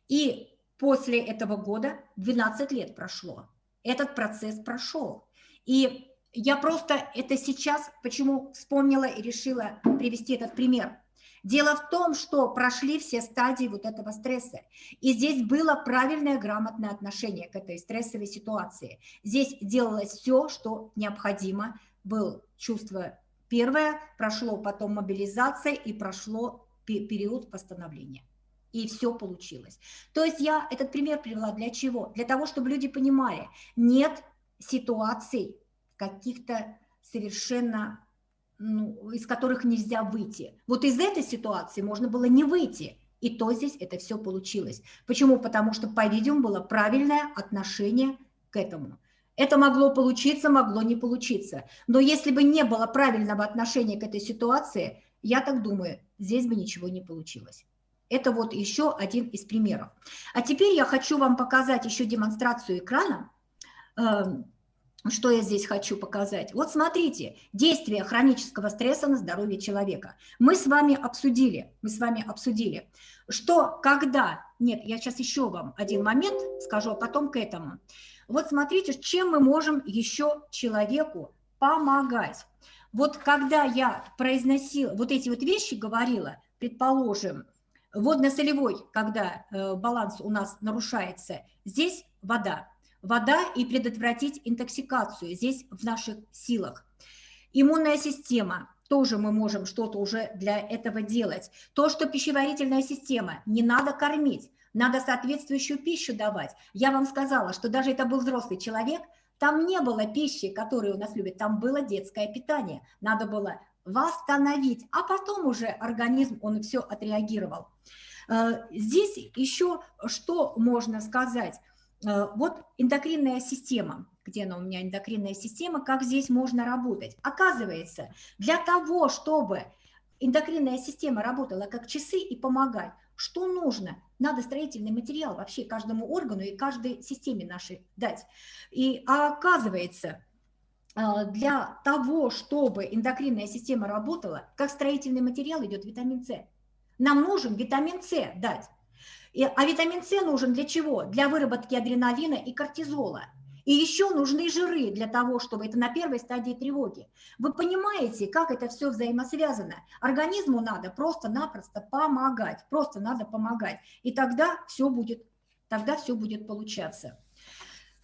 И после этого года 12 лет прошло. Этот процесс прошел. И я просто это сейчас, почему вспомнила и решила привести этот пример. Дело в том, что прошли все стадии вот этого стресса. И здесь было правильное, грамотное отношение к этой стрессовой ситуации. Здесь делалось все, что необходимо. Было чувство первое, прошло потом мобилизация и прошло период восстановления. И все получилось. То есть я этот пример привела для чего? Для того, чтобы люди понимали, нет ситуаций, каких-то совершенно, ну, из которых нельзя выйти. Вот из этой ситуации можно было не выйти, и то здесь это все получилось. Почему? Потому что, по-видимому, было правильное отношение к этому. Это могло получиться, могло не получиться. Но если бы не было правильного отношения к этой ситуации, я так думаю, здесь бы ничего не получилось. Это вот еще один из примеров. А теперь я хочу вам показать еще демонстрацию экрана. Что я здесь хочу показать? Вот смотрите, действие хронического стресса на здоровье человека. Мы с вами обсудили, мы с вами обсудили, что когда... Нет, я сейчас еще вам один момент скажу, а потом к этому. Вот смотрите, чем мы можем еще человеку помогать. вот когда я произносила, вот эти вот вещи говорила, предположим, водно-солевой, когда э, баланс у нас нарушается, здесь вода. Вода и предотвратить интоксикацию здесь в наших силах. Иммунная система, тоже мы можем что-то уже для этого делать. То, что пищеварительная система, не надо кормить, надо соответствующую пищу давать. Я вам сказала, что даже это был взрослый человек, там не было пищи, которую у нас любят, там было детское питание. Надо было восстановить, а потом уже организм, он все отреагировал. Э, здесь еще что можно сказать? Э, вот эндокринная система, где она у меня, эндокринная система, как здесь можно работать? Оказывается, для того, чтобы эндокринная система работала как часы и помогать, что нужно? Надо строительный материал вообще каждому органу и каждой системе нашей дать. И оказывается, а, для того, чтобы эндокринная система работала, как строительный материал идет витамин С. Нам нужен витамин С дать. И, а витамин С нужен для чего? Для выработки адреналина и кортизола. И еще нужны жиры для того, чтобы это на первой стадии тревоги. Вы понимаете, как это все взаимосвязано? Организму надо просто-напросто помогать, просто надо помогать. И тогда все будет, тогда все будет получаться.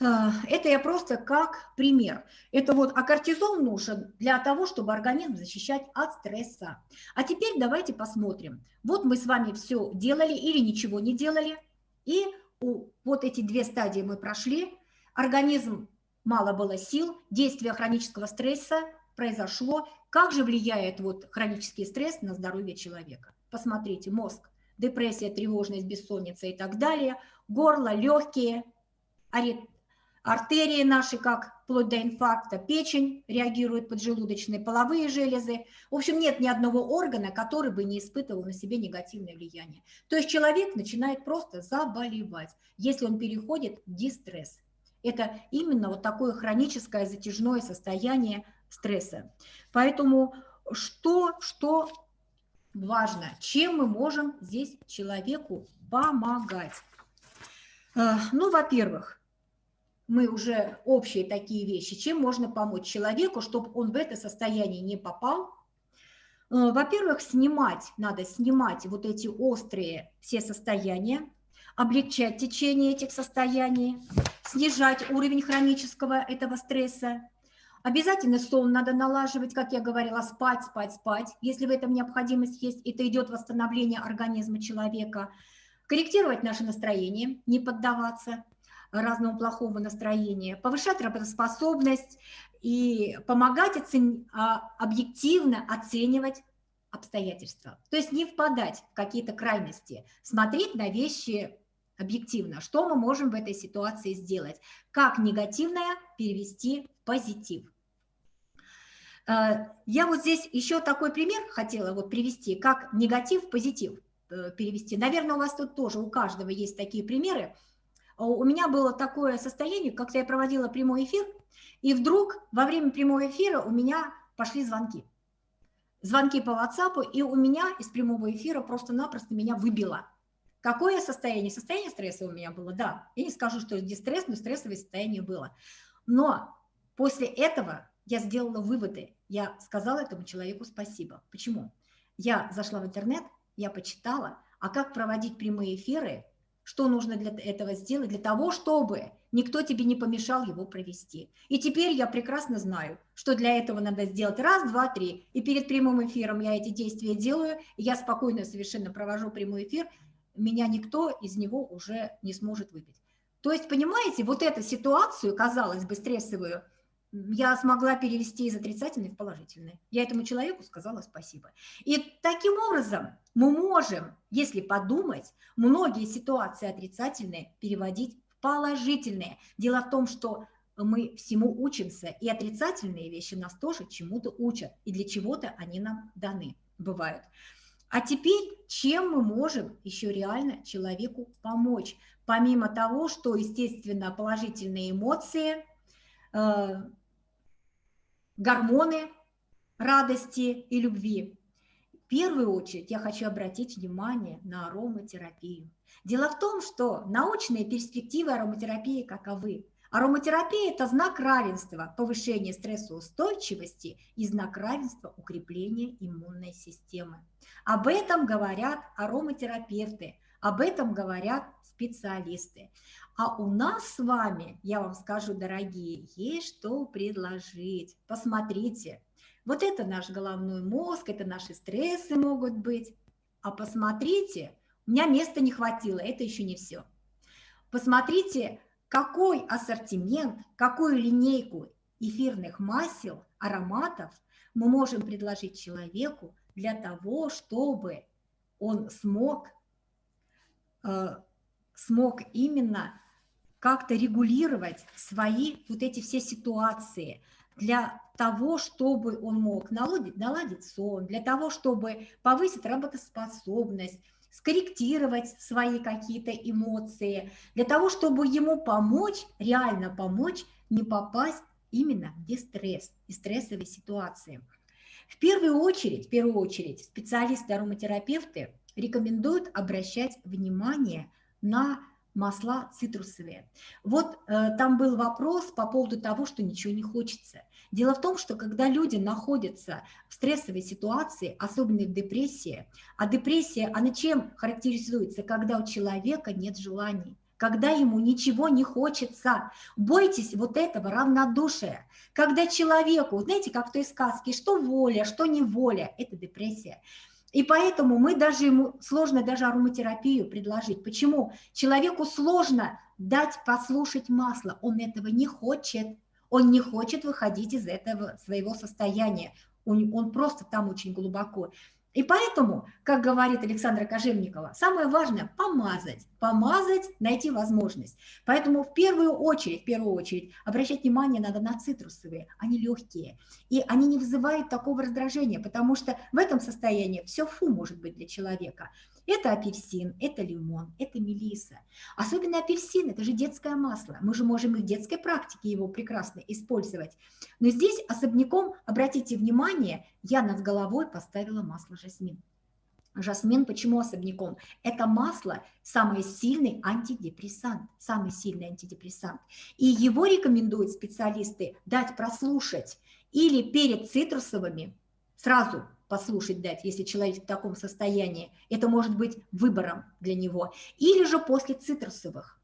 А, это я просто как пример. Это вот, а кортизол нужен для того, чтобы организм защищать от стресса. А теперь давайте посмотрим. Вот мы с вами все делали или ничего не делали. И вот эти две стадии мы прошли. Организм мало было сил, действие хронического стресса произошло. Как же влияет вот хронический стресс на здоровье человека? Посмотрите, мозг, депрессия, тревожность, бессонница и так далее, горло, легкие, артерии наши, как вплоть до инфаркта, печень реагирует поджелудочные, половые железы. В общем, нет ни одного органа, который бы не испытывал на себе негативное влияние. То есть человек начинает просто заболевать, если он переходит в дистресс. Это именно вот такое хроническое затяжное состояние стресса. Поэтому что, что важно, чем мы можем здесь человеку помогать? Э, ну, во-первых, мы уже общие такие вещи, чем можно помочь человеку, чтобы он в это состояние не попал. Э, во-первых, снимать, надо снимать вот эти острые все состояния, облегчать течение этих состояний, снижать уровень хронического этого стресса. Обязательно сон надо налаживать, как я говорила, спать, спать, спать. Если в этом необходимость есть, это идет восстановление организма человека. Корректировать наше настроение, не поддаваться разного плохого настроения, повышать работоспособность и помогать оцен... А, объективно оценивать обстоятельства. То есть не впадать в какие-то крайности, смотреть на вещи объективно, что мы можем в этой ситуации сделать, как негативное перевести в позитив. Э, я вот здесь еще такой пример хотела вот привести, как негатив в позитив э, перевести. Наверное, у вас тут тоже, у каждого есть такие примеры. А у меня было такое состояние, как я проводила прямой эфир, и вдруг во время прямого эфира у меня пошли звонки. Звонки по WhatsApp, и у меня из прямого эфира просто-напросто меня выбило. Какое состояние? Состояние стресса у меня было, да. Я не скажу, что дистресс, но стрессовое состояние было. Но после этого я сделала выводы. Я сказала этому человеку спасибо. Почему? Я зашла в интернет, я почитала, а как проводить прямые эфиры что нужно для этого сделать, для того, чтобы никто тебе не помешал его провести. И теперь я прекрасно знаю, что для этого надо сделать раз, два, три. И перед прямым эфиром я эти действия делаю, и я спокойно совершенно провожу прямой эфир, меня никто из него уже не сможет выбить. То есть, понимаете, вот эту ситуацию, казалось бы, стрессовую, я смогла перевести из отрицательной в положительное. Я этому человеку сказала спасибо. И таким образом мы можем, если подумать, многие ситуации отрицательные переводить в положительные. Дело в том, что мы всему учимся, и отрицательные вещи нас тоже чему-то учат, и для чего-то они нам даны, бывают. А теперь, чем мы можем еще реально человеку помочь? Помимо того, что, естественно, положительные эмоции э, – гормоны радости и любви. В первую очередь я хочу обратить внимание на ароматерапию. Дело в том, что научные перспективы ароматерапии каковы? Ароматерапия – это знак равенства, повышение стрессоустойчивости и знак равенства укрепления иммунной системы. Об этом говорят ароматерапевты, об этом говорят специалисты. А у нас с вами, я вам скажу, дорогие, есть что предложить. Посмотрите, вот это наш головной мозг, это наши стрессы могут быть. А посмотрите, у меня места не хватило, это еще не все. Посмотрите, какой ассортимент, какую линейку эфирных масел, ароматов мы можем предложить человеку для того, чтобы он смог, э, смог именно как-то регулировать свои вот эти все ситуации для того, чтобы он мог наладить, наладить сон, для того, чтобы повысить работоспособность, скорректировать свои какие-то эмоции, для того, чтобы ему помочь, реально помочь не попасть именно в дистресс и стрессовые ситуации. В первую очередь, в первую очередь специалисты-ароматерапевты рекомендуют обращать внимание на масла цитрусовые. Вот э, там был вопрос по поводу того, что ничего не хочется. Дело в том, что когда люди находятся в стрессовой ситуации, особенно в депрессии, а депрессия, она чем характеризуется? Когда у человека нет желаний, когда ему ничего не хочется. Бойтесь вот этого равнодушия. Когда человеку, знаете, как в той сказке, что воля, что не воля, это депрессия. И поэтому мы даже ему сложно даже ароматерапию предложить. Почему? Человеку сложно дать послушать масло, он этого не хочет. Он не хочет выходить из этого своего состояния. Он, он просто там очень глубоко. И поэтому, как говорит Александра Кожевникова, самое важное – помазать, помазать, найти возможность. Поэтому в первую очередь, в первую очередь обращать внимание надо на цитрусовые, они легкие. И они не вызывают такого раздражения, потому что в этом состоянии все фу может быть для человека. Это апельсин, это лимон, это мелиса. Особенно апельсин, это же детское масло. Мы же можем и в детской практике его прекрасно использовать. Но здесь особняком, обратите внимание, я над головой поставила масло жасмин. Жасмин почему особняком? Это масло самый сильный антидепрессант, самый сильный антидепрессант. И его рекомендуют специалисты дать прослушать или перед цитрусовыми сразу послушать дать, если человек в таком состоянии. Это может быть выбором для него. Или же после цитрусовых.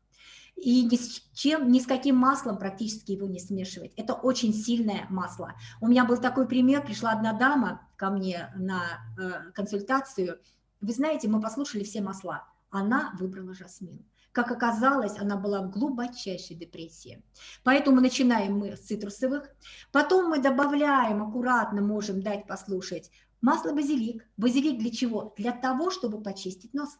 И ни с чем, ни с каким маслом практически его не смешивать. Это очень сильное масло. У меня был такой пример. Пришла одна дама ко мне на э, консультацию. Вы знаете, мы послушали все масла. Она выбрала жасмин. Как оказалось, она была в глубочайшей депрессии. Поэтому начинаем мы с цитрусовых. Потом мы добавляем, аккуратно можем дать послушать Масло базилик. Базилик для чего? Для того, чтобы почистить нос.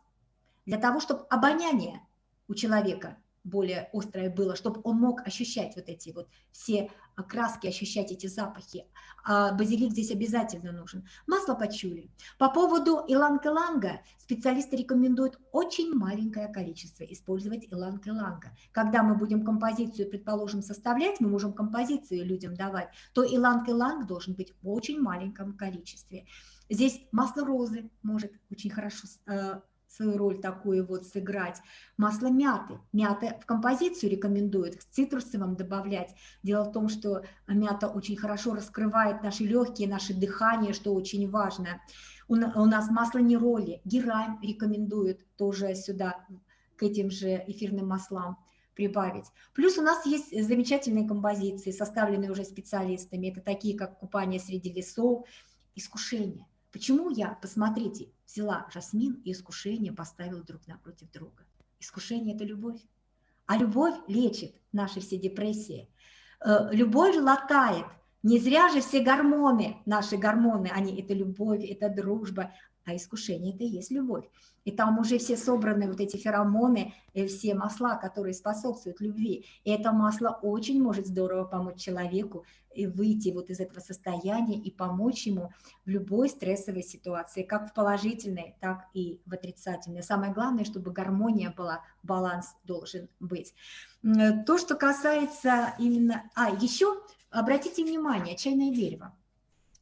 Для того, чтобы обоняние у человека более острое было, чтобы он мог ощущать вот эти вот все краски, ощущать эти запахи. А базилик здесь обязательно нужен. Масло пачули. По поводу иланг-иланга специалисты рекомендуют очень маленькое количество использовать иланг-иланга. Когда мы будем композицию, предположим, составлять, мы можем композицию людям давать, то иланг-иланг должен быть в очень маленьком количестве. Здесь масло розы может очень хорошо э, свою роль такую вот сыграть. Масло мяты. Мята в композицию рекомендуют, к цитрусовым добавлять. Дело в том, что мята очень хорошо раскрывает наши легкие, наше дыхание, что очень важно. У, нас масло нероли, герань рекомендуют тоже сюда, к этим же эфирным маслам прибавить. Плюс у нас есть замечательные композиции, составленные уже специалистами. Это такие, как «Купание среди лесов», «Искушение». Почему я, посмотрите, взяла жасмин и искушение поставила друг напротив друга? Искушение – это любовь. А любовь лечит наши все депрессии. Э, любовь латает. Не зря же все гормоны, наши гормоны, они – это любовь, это дружба, а искушение – это и есть любовь. И там уже все собраны вот эти феромоны, и все масла, которые способствуют любви. И это масло очень может здорово помочь человеку и выйти вот из этого состояния и помочь ему в любой стрессовой ситуации, как в положительной, так и в отрицательной. Самое главное, чтобы гармония была, баланс должен быть. То, что касается именно... А, еще обратите внимание, чайное дерево.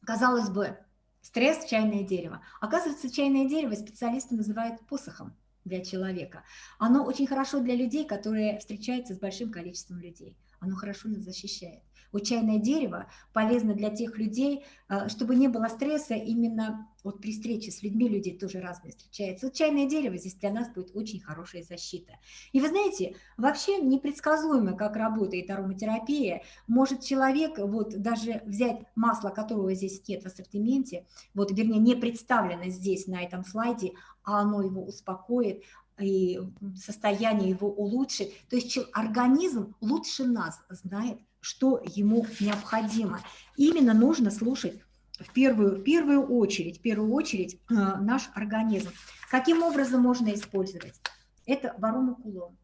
Казалось бы, Стресс – чайное дерево. Оказывается, чайное дерево специалисты называют посохом для человека. Оно очень хорошо для людей, которые встречаются с большим количеством людей. оно хорошо нас защищает. Вот чайное дерево полезно для тех людей, а, чтобы не было стресса именно вот при встрече с людьми, люди тоже разные встречаются. Вот чайное дерево здесь для нас будет очень хорошая защита. И вы знаете, вообще непредсказуемо, как работает ароматерапия. Может человек вот даже взять масло, которого здесь нет в ассортименте, вот вернее не представлено здесь на этом слайде, а оно его успокоит, и состояние его улучшит. То есть организм лучше нас знает, что ему необходимо. Именно нужно слушать в первую, в первую очередь, в первую очередь э, наш организм. Каким образом можно использовать? Это варумакулон,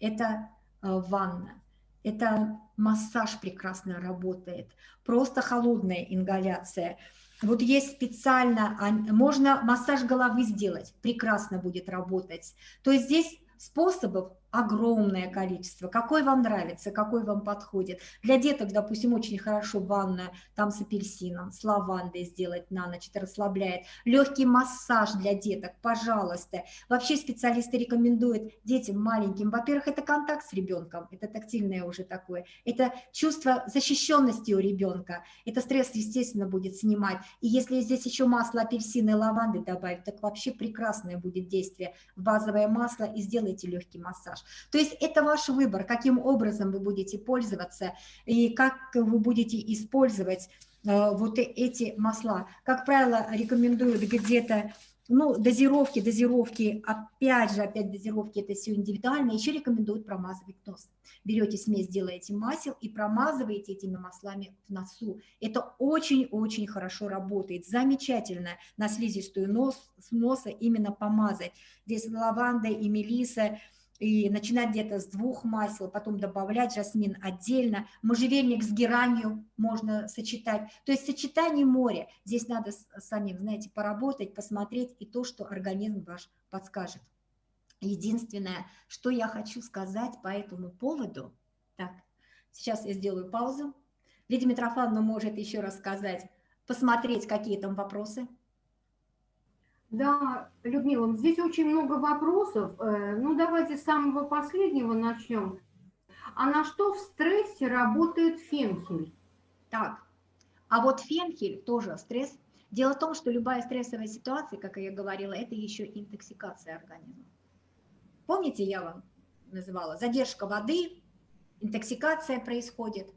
это э, ванна, это массаж прекрасно работает, просто холодная ингаляция. Вот есть специально, можно массаж головы сделать, прекрасно будет работать. То есть здесь способов огромное количество, какой вам нравится, какой вам подходит. Для деток, допустим, очень хорошо ванна там с апельсином, с лавандой сделать на ночь, это расслабляет. Легкий массаж для деток, пожалуйста. Вообще специалисты рекомендуют детям маленьким, во-первых, это контакт с ребенком, это тактильное уже такое, это чувство защищенности у ребенка, это стресс, естественно, будет снимать. И если здесь еще масло апельсина и лаванды добавить, так вообще прекрасное будет действие базовое масло и сделайте легкий массаж. То есть это ваш выбор, каким образом вы будете пользоваться и как вы будете использовать э, вот эти масла. Как правило, рекомендуют где-то ну, дозировки, дозировки, опять же, опять дозировки, это все индивидуально. Еще рекомендуют промазывать нос. Берете смесь, делаете масел и промазываете этими маслами в носу. Это очень-очень хорошо работает. Замечательно на слизистую нос, с носа именно помазать. Здесь лаванда и мелиса, и начинать где-то с двух масел, потом добавлять жасмин отдельно, можжевельник с геранью можно сочетать. То есть сочетание моря. Здесь надо самим, знаете, поработать, посмотреть и то, что организм ваш подскажет. Единственное, что я хочу сказать по этому поводу, так, сейчас я сделаю паузу. Лидия Митрофановна может еще раз сказать, посмотреть, какие там вопросы.
Да, Людмила, здесь очень много вопросов. Э, ну, давайте с самого последнего начнем. А на что в стрессе работает фенхель?
Так, а вот фенхель тоже стресс. Дело в том, что любая стрессовая ситуация, как я говорила, это еще интоксикация организма. Помните, я вам называла, задержка воды, интоксикация происходит.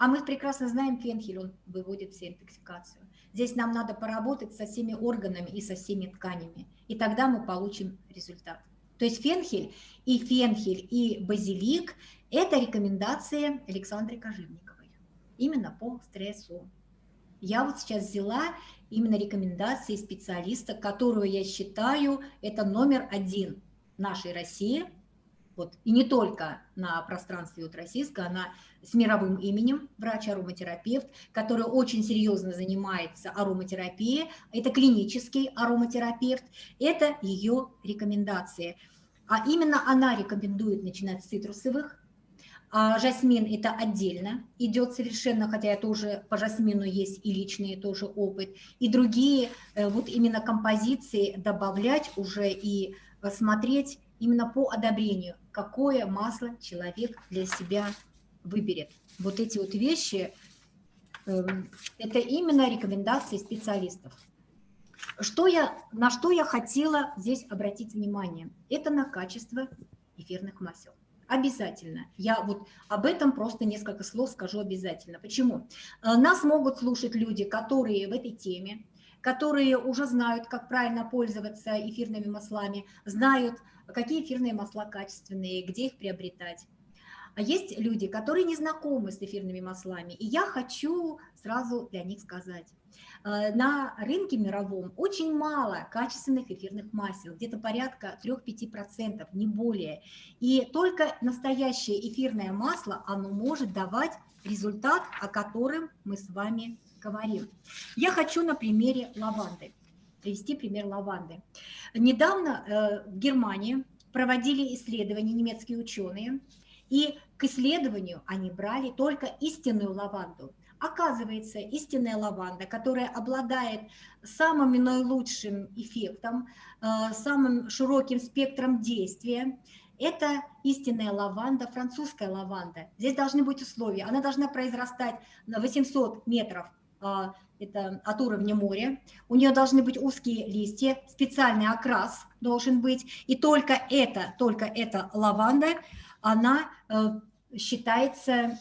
А мы прекрасно знаем, фенхель, он выводит все интоксикацию. Здесь нам надо поработать со всеми органами и со всеми тканями, и тогда мы получим результат. То есть фенхель и фенхель и базилик – это рекомендации Александры Кожевниковой именно по стрессу. Я вот сейчас взяла именно рекомендации специалиста, которую я считаю, это номер один нашей России – вот, и не только на пространстве вот российского, она с мировым именем, врач-ароматерапевт, который очень серьезно занимается ароматерапией, это клинический ароматерапевт, это ее рекомендации. А именно она рекомендует начинать с цитрусовых, а жасмин это отдельно идет совершенно, хотя я тоже по жасмину есть и личный тоже опыт, и другие э, вот именно композиции добавлять уже и смотреть именно по одобрению, какое масло человек для себя выберет. Вот эти вот вещи, эм, это именно рекомендации специалистов. Что я, на что я хотела здесь обратить внимание? Это на качество эфирных масел. Обязательно. Я вот об этом просто несколько слов скажу обязательно. Почему? Э, нас могут слушать люди, которые в этой теме, которые уже знают, как правильно пользоваться эфирными маслами, знают, какие эфирные масла качественные, где их приобретать. А есть люди, которые не знакомы с эфирными маслами, и я хочу сразу для них сказать. Э, на рынке мировом очень мало качественных эфирных масел, где-то порядка 3-5%, не более. И только настоящее эфирное масло, оно может давать результат, о котором мы с вами говорим. Я хочу на примере лаванды, привести пример лаванды. Недавно э, в Германии проводили исследования немецкие ученые, и к исследованию они брали только истинную лаванду. Оказывается, истинная лаванда, которая обладает самым наилучшим эффектом, э, самым широким спектром действия, Это истинная лаванда, французская лаванда. Здесь должны быть условия. Она должна произрастать на 800 метров а, это от уровня моря. У нее должны быть узкие листья, специальный окрас должен быть. И только это, только эта лаванда, она э, считается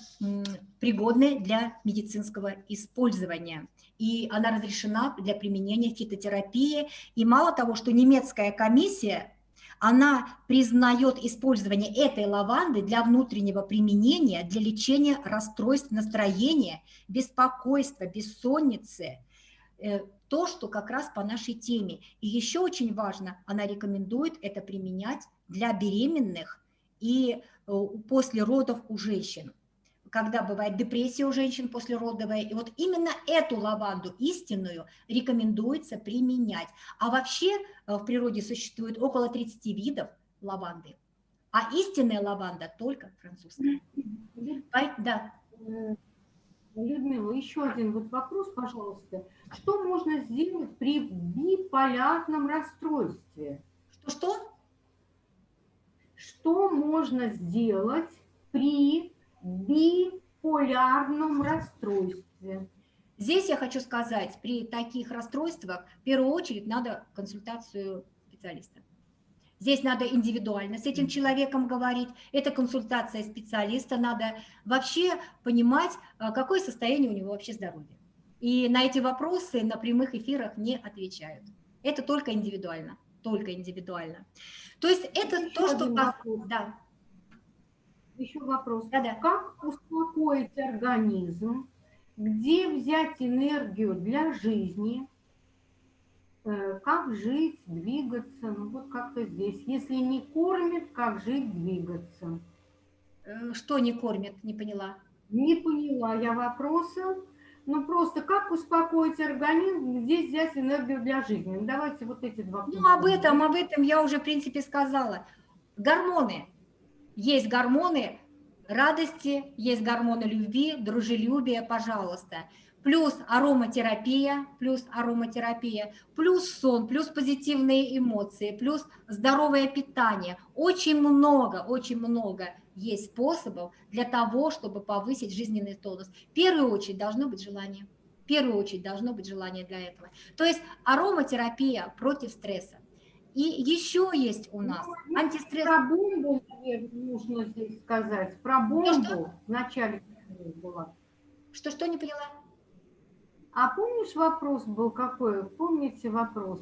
пригодной для медицинского использования. И она разрешена для применения фитотерапии. И мало того, что немецкая комиссия она признает использование этой лаванды для внутреннего применения, для лечения расстройств настроения, беспокойства, бессонницы, э, то, что как раз по нашей теме. И еще очень важно, она рекомендует это применять для беременных и э, после родов у женщин когда бывает депрессия у женщин послеродовая. И вот именно эту лаванду истинную рекомендуется применять. А вообще э, в природе существует около 30 видов лаванды. А истинная лаванда только французская. Да.
Э, Людмила, еще один вот вопрос, пожалуйста. Что можно сделать при биполярном расстройстве?
Что-что?
Что можно сделать при биполярном расстройстве.
Здесь я хочу сказать, при таких расстройствах в первую очередь надо консультацию специалиста. Здесь надо индивидуально с этим человеком говорить. Это консультация специалиста. Надо вообще понимать, а, какое состояние у него вообще здоровья. И на эти вопросы на прямых эфирах не отвечают. Это только индивидуально. Только индивидуально. То есть это Еще то, что... Да
еще вопрос.
Да, да.
Как успокоить организм? Где взять энергию для жизни? Э, как жить, двигаться? Ну вот как-то здесь. Если не кормит, как жить, двигаться?
Э, что не кормит? Не поняла.
Не поняла я вопроса. Ну просто как успокоить организм, где взять энергию для жизни? Ну, давайте вот эти два.
Ну об этом, об этом я уже в принципе сказала. Гормоны есть гормоны радости, есть гормоны любви, дружелюбия, пожалуйста. Плюс ароматерапия, плюс ароматерапия, плюс сон, плюс позитивные эмоции, плюс здоровое питание. Очень много, очень много есть способов для того, чтобы повысить жизненный тонус. В первую очередь должно быть желание. В первую очередь должно быть желание для этого. То есть ароматерапия против стресса. И еще есть у нас
ну,
антистресс.
Про бомбу, нужно здесь сказать. Про бомбу
что?
в начале была.
Что-что, не поняла?
А помнишь, вопрос был какой? Помните вопрос?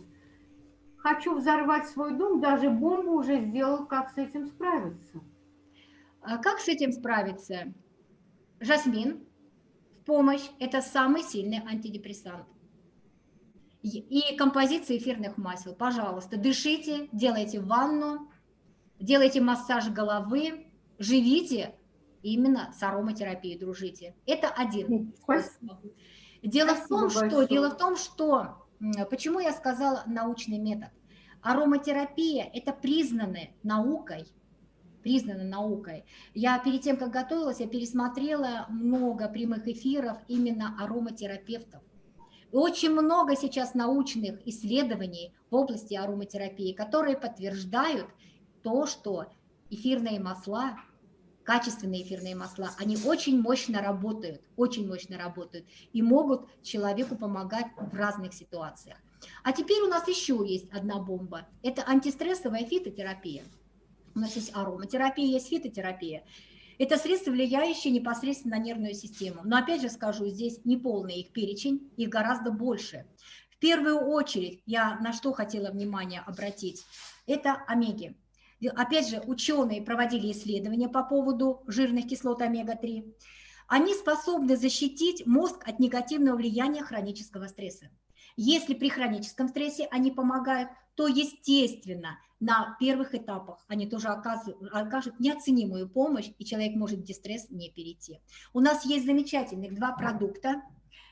Хочу взорвать свой дом, даже бомбу уже сделал, как с этим справиться.
А как с этим справиться? Жасмин в помощь – это самый сильный антидепрессант и композиция эфирных масел. Пожалуйста, дышите, делайте ванну, делайте массаж головы, живите именно с ароматерапией, дружите. Это один способ. Дело Спасибо в том, большое. что, дело в том, что, почему я сказала научный метод. Ароматерапия – это признанная наукой, признана наукой. Я перед тем, как готовилась, я пересмотрела много прямых эфиров именно ароматерапевтов. Очень много сейчас научных исследований в области ароматерапии, которые подтверждают то, что эфирные масла, качественные эфирные масла, они очень мощно работают, очень мощно работают и могут человеку помогать в разных ситуациях. А теперь у нас еще есть одна бомба. Это антистрессовая фитотерапия. У нас есть ароматерапия, есть фитотерапия. Это средства, влияющие непосредственно на нервную систему. Но опять же скажу, здесь не полный их перечень, их гораздо больше. В первую очередь я на что хотела внимание обратить, это омеги. Опять же, ученые проводили исследования по поводу жирных кислот омега-3. Они способны защитить мозг от негативного влияния хронического стресса. Если при хроническом стрессе они помогают, то, естественно, на первых этапах они тоже окажут, неоценимую помощь, и человек может в дистресс не перейти. У нас есть замечательных два продукта.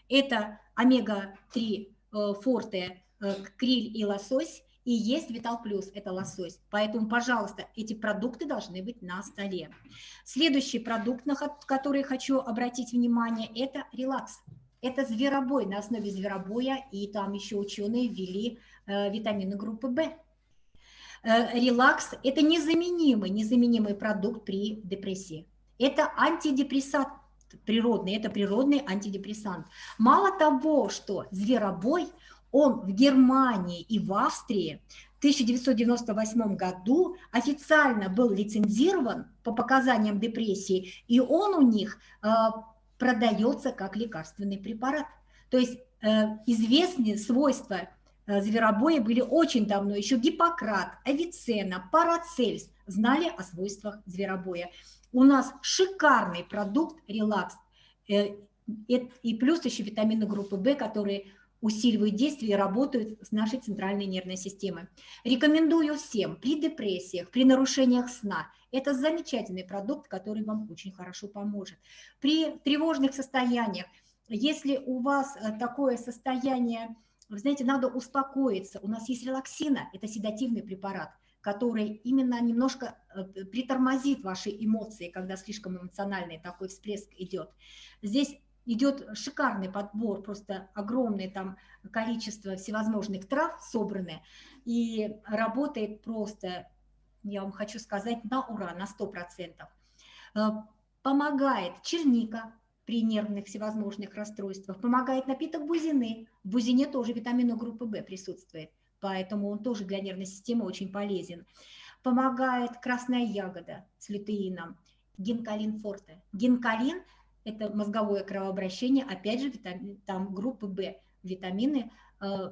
Это омега-3 э, форте, э, криль и лосось, и есть Витал Плюс, это лосось. Поэтому, пожалуйста, эти продукты должны быть на столе. Следующий продукт, на который хочу обратить внимание, это релакс. Это зверобой, на основе зверобоя, и там еще ученые ввели витамины группы В. э, релакс – это незаменимый, незаменимый продукт при депрессии. Это антидепрессант природный, это природный антидепрессант. Мало того, что зверобой, он в Германии и в Австрии в 1998 году официально был лицензирован по показаниям депрессии, и он у них э, продается как лекарственный препарат. То есть э, известные свойства э, зверобоя были очень давно, еще Гиппократ, Авиценна, Парацельс знали о свойствах зверобоя. У нас шикарный продукт релакс, э, и плюс еще витамины группы В, которые усиливают действие и работают с нашей центральной нервной системой. Рекомендую всем при депрессиях, при нарушениях сна. Это замечательный продукт, который вам очень хорошо поможет. При тревожных состояниях, если у вас э, такое состояние, вы знаете, надо успокоиться. У нас есть релаксина, это седативный препарат, который именно немножко э, притормозит ваши эмоции, когда слишком эмоциональный такой всплеск идет. Здесь идет шикарный подбор, просто огромное там количество всевозможных трав собраны, и работает просто, я вам хочу сказать, на ура, на 100%. Э, помогает черника при нервных всевозможных расстройствах, помогает напиток бузины. В бузине тоже витамина группы В присутствует, поэтому он тоже для нервной системы очень полезен. Помогает красная ягода с лютеином, гинкалин форте. Гинкалин – это мозговое кровообращение, опять же, там группы В, витамины э,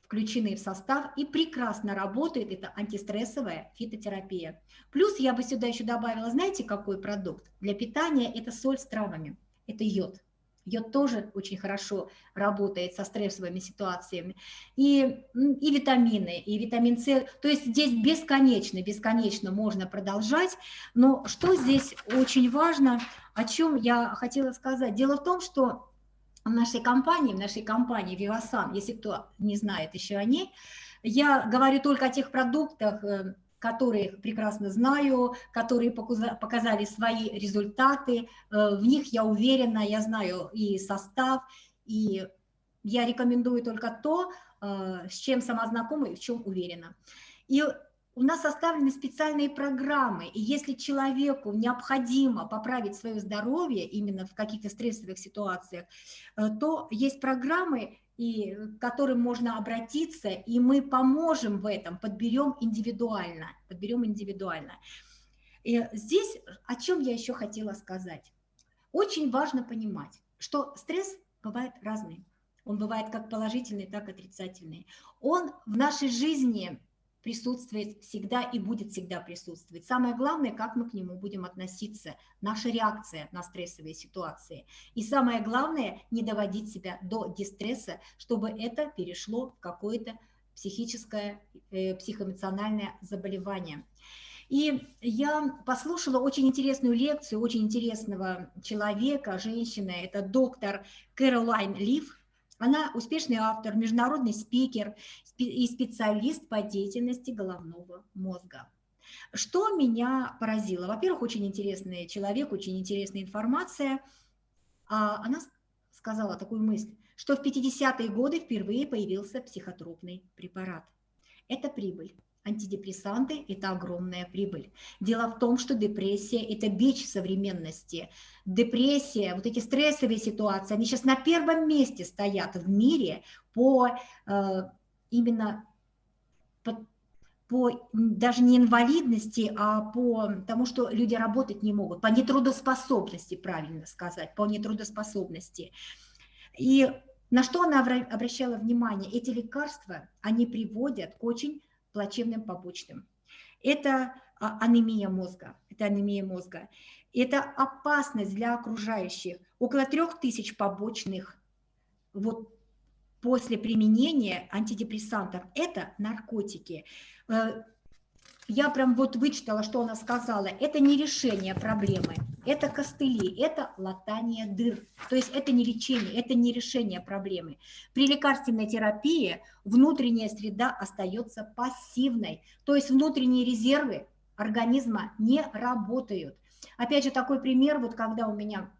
включены в состав и прекрасно работает, это антистрессовая фитотерапия. Плюс я бы сюда еще добавила, знаете, какой продукт? Для питания это соль с травами, это йод. Йод тоже очень хорошо работает со стрессовыми ситуациями. И, и витамины, и витамин С. То есть здесь бесконечно, бесконечно можно продолжать. Но что здесь очень важно, о чем я хотела сказать? Дело в том, что в нашей компании, в нашей компании Vivasan, если кто не знает еще о ней, я говорю только о тех продуктах, которые прекрасно знаю, которые показали свои результаты. Э, в них я уверена, я знаю и состав, и я рекомендую только то, э, с чем сама знакома и в чем уверена. И у нас составлены специальные программы, и если человеку необходимо поправить свое здоровье именно в каких-то стрессовых ситуациях, э, то есть программы, и к которым можно обратиться, и мы поможем в этом, подберем индивидуально, подберем индивидуально. И здесь о чем я еще хотела сказать. Очень важно понимать, что стресс бывает разный. Он бывает как положительный, так и отрицательный. Он в нашей жизни присутствует всегда и будет всегда присутствовать. Самое главное, как мы к нему будем относиться, наша реакция на стрессовые ситуации. И самое главное, не доводить себя до дистресса, чтобы это перешло в какое-то психическое, э, психоэмоциональное заболевание. И я послушала очень интересную лекцию очень интересного человека, женщины, это доктор Кэролайн Лив, она успешный автор, международный спикер и специалист по деятельности головного мозга. Что меня поразило? Во-первых, очень интересный человек, очень интересная информация. А она сказала такую мысль, что в 50-е годы впервые появился психотропный препарат. Это прибыль. Антидепрессанты – это огромная прибыль. Дело в том, что депрессия – это бич современности. Депрессия, вот эти стрессовые ситуации, они сейчас на первом месте стоят в мире по э, именно по, по даже не инвалидности, а по тому, что люди работать не могут, по нетрудоспособности, правильно сказать, по нетрудоспособности. И на что она обращала внимание? Эти лекарства, они приводят к очень плачевным побочным. Это а, анемия мозга, это анемия мозга. Это опасность для окружающих. Около трех тысяч побочных вот после применения антидепрессантов. Это наркотики. Э, я прям вот вычитала, что она сказала. Это не решение проблемы, это костыли, это латание дыр. То есть это не лечение, это не решение проблемы. При лекарственной терапии внутренняя среда остается пассивной. То есть внутренние резервы организма не работают. Опять же, такой пример, вот когда у меня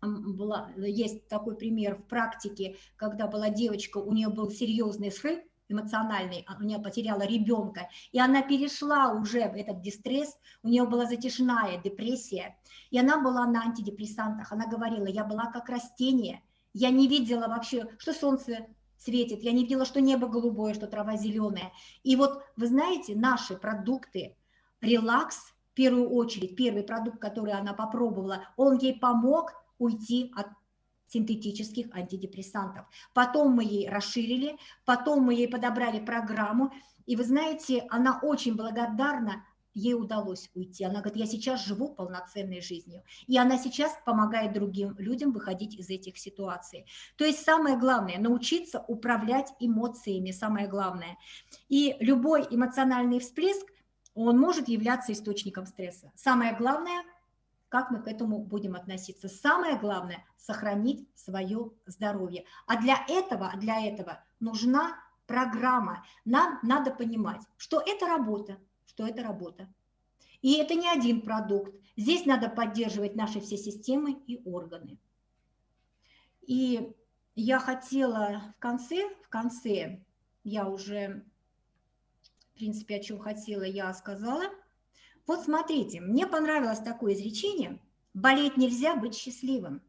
была, есть такой пример в практике, когда была девочка, у нее был серьезный срыв, эмоциональный, а, у нее потеряла ребенка, и она перешла уже в этот дистресс, у нее была затяжная депрессия, и она была на антидепрессантах, она говорила, я была как растение, я не видела вообще, что солнце светит, я не видела, что небо голубое, что трава зеленая. И вот, вы знаете, наши продукты, релакс, в первую очередь, первый продукт, который она попробовала, он ей помог уйти от синтетических антидепрессантов. Потом мы ей расширили, потом мы ей подобрали программу, и вы знаете, она очень благодарна, ей удалось уйти. Она говорит, я сейчас живу полноценной жизнью. И она сейчас помогает другим людям выходить из этих ситуаций. То есть самое главное, научиться управлять эмоциями, самое главное. И любой эмоциональный всплеск, он может являться источником стресса. Самое главное – как мы к этому будем относиться. Самое главное – сохранить свое здоровье. А для этого, для этого нужна программа. Нам надо понимать, что это работа, что это работа. И это не один продукт. Здесь надо поддерживать наши все системы и органы. И я хотела в конце, в конце, я уже, в принципе, о чем хотела, я сказала – вот смотрите, мне понравилось такое изречение «болеть нельзя быть счастливым».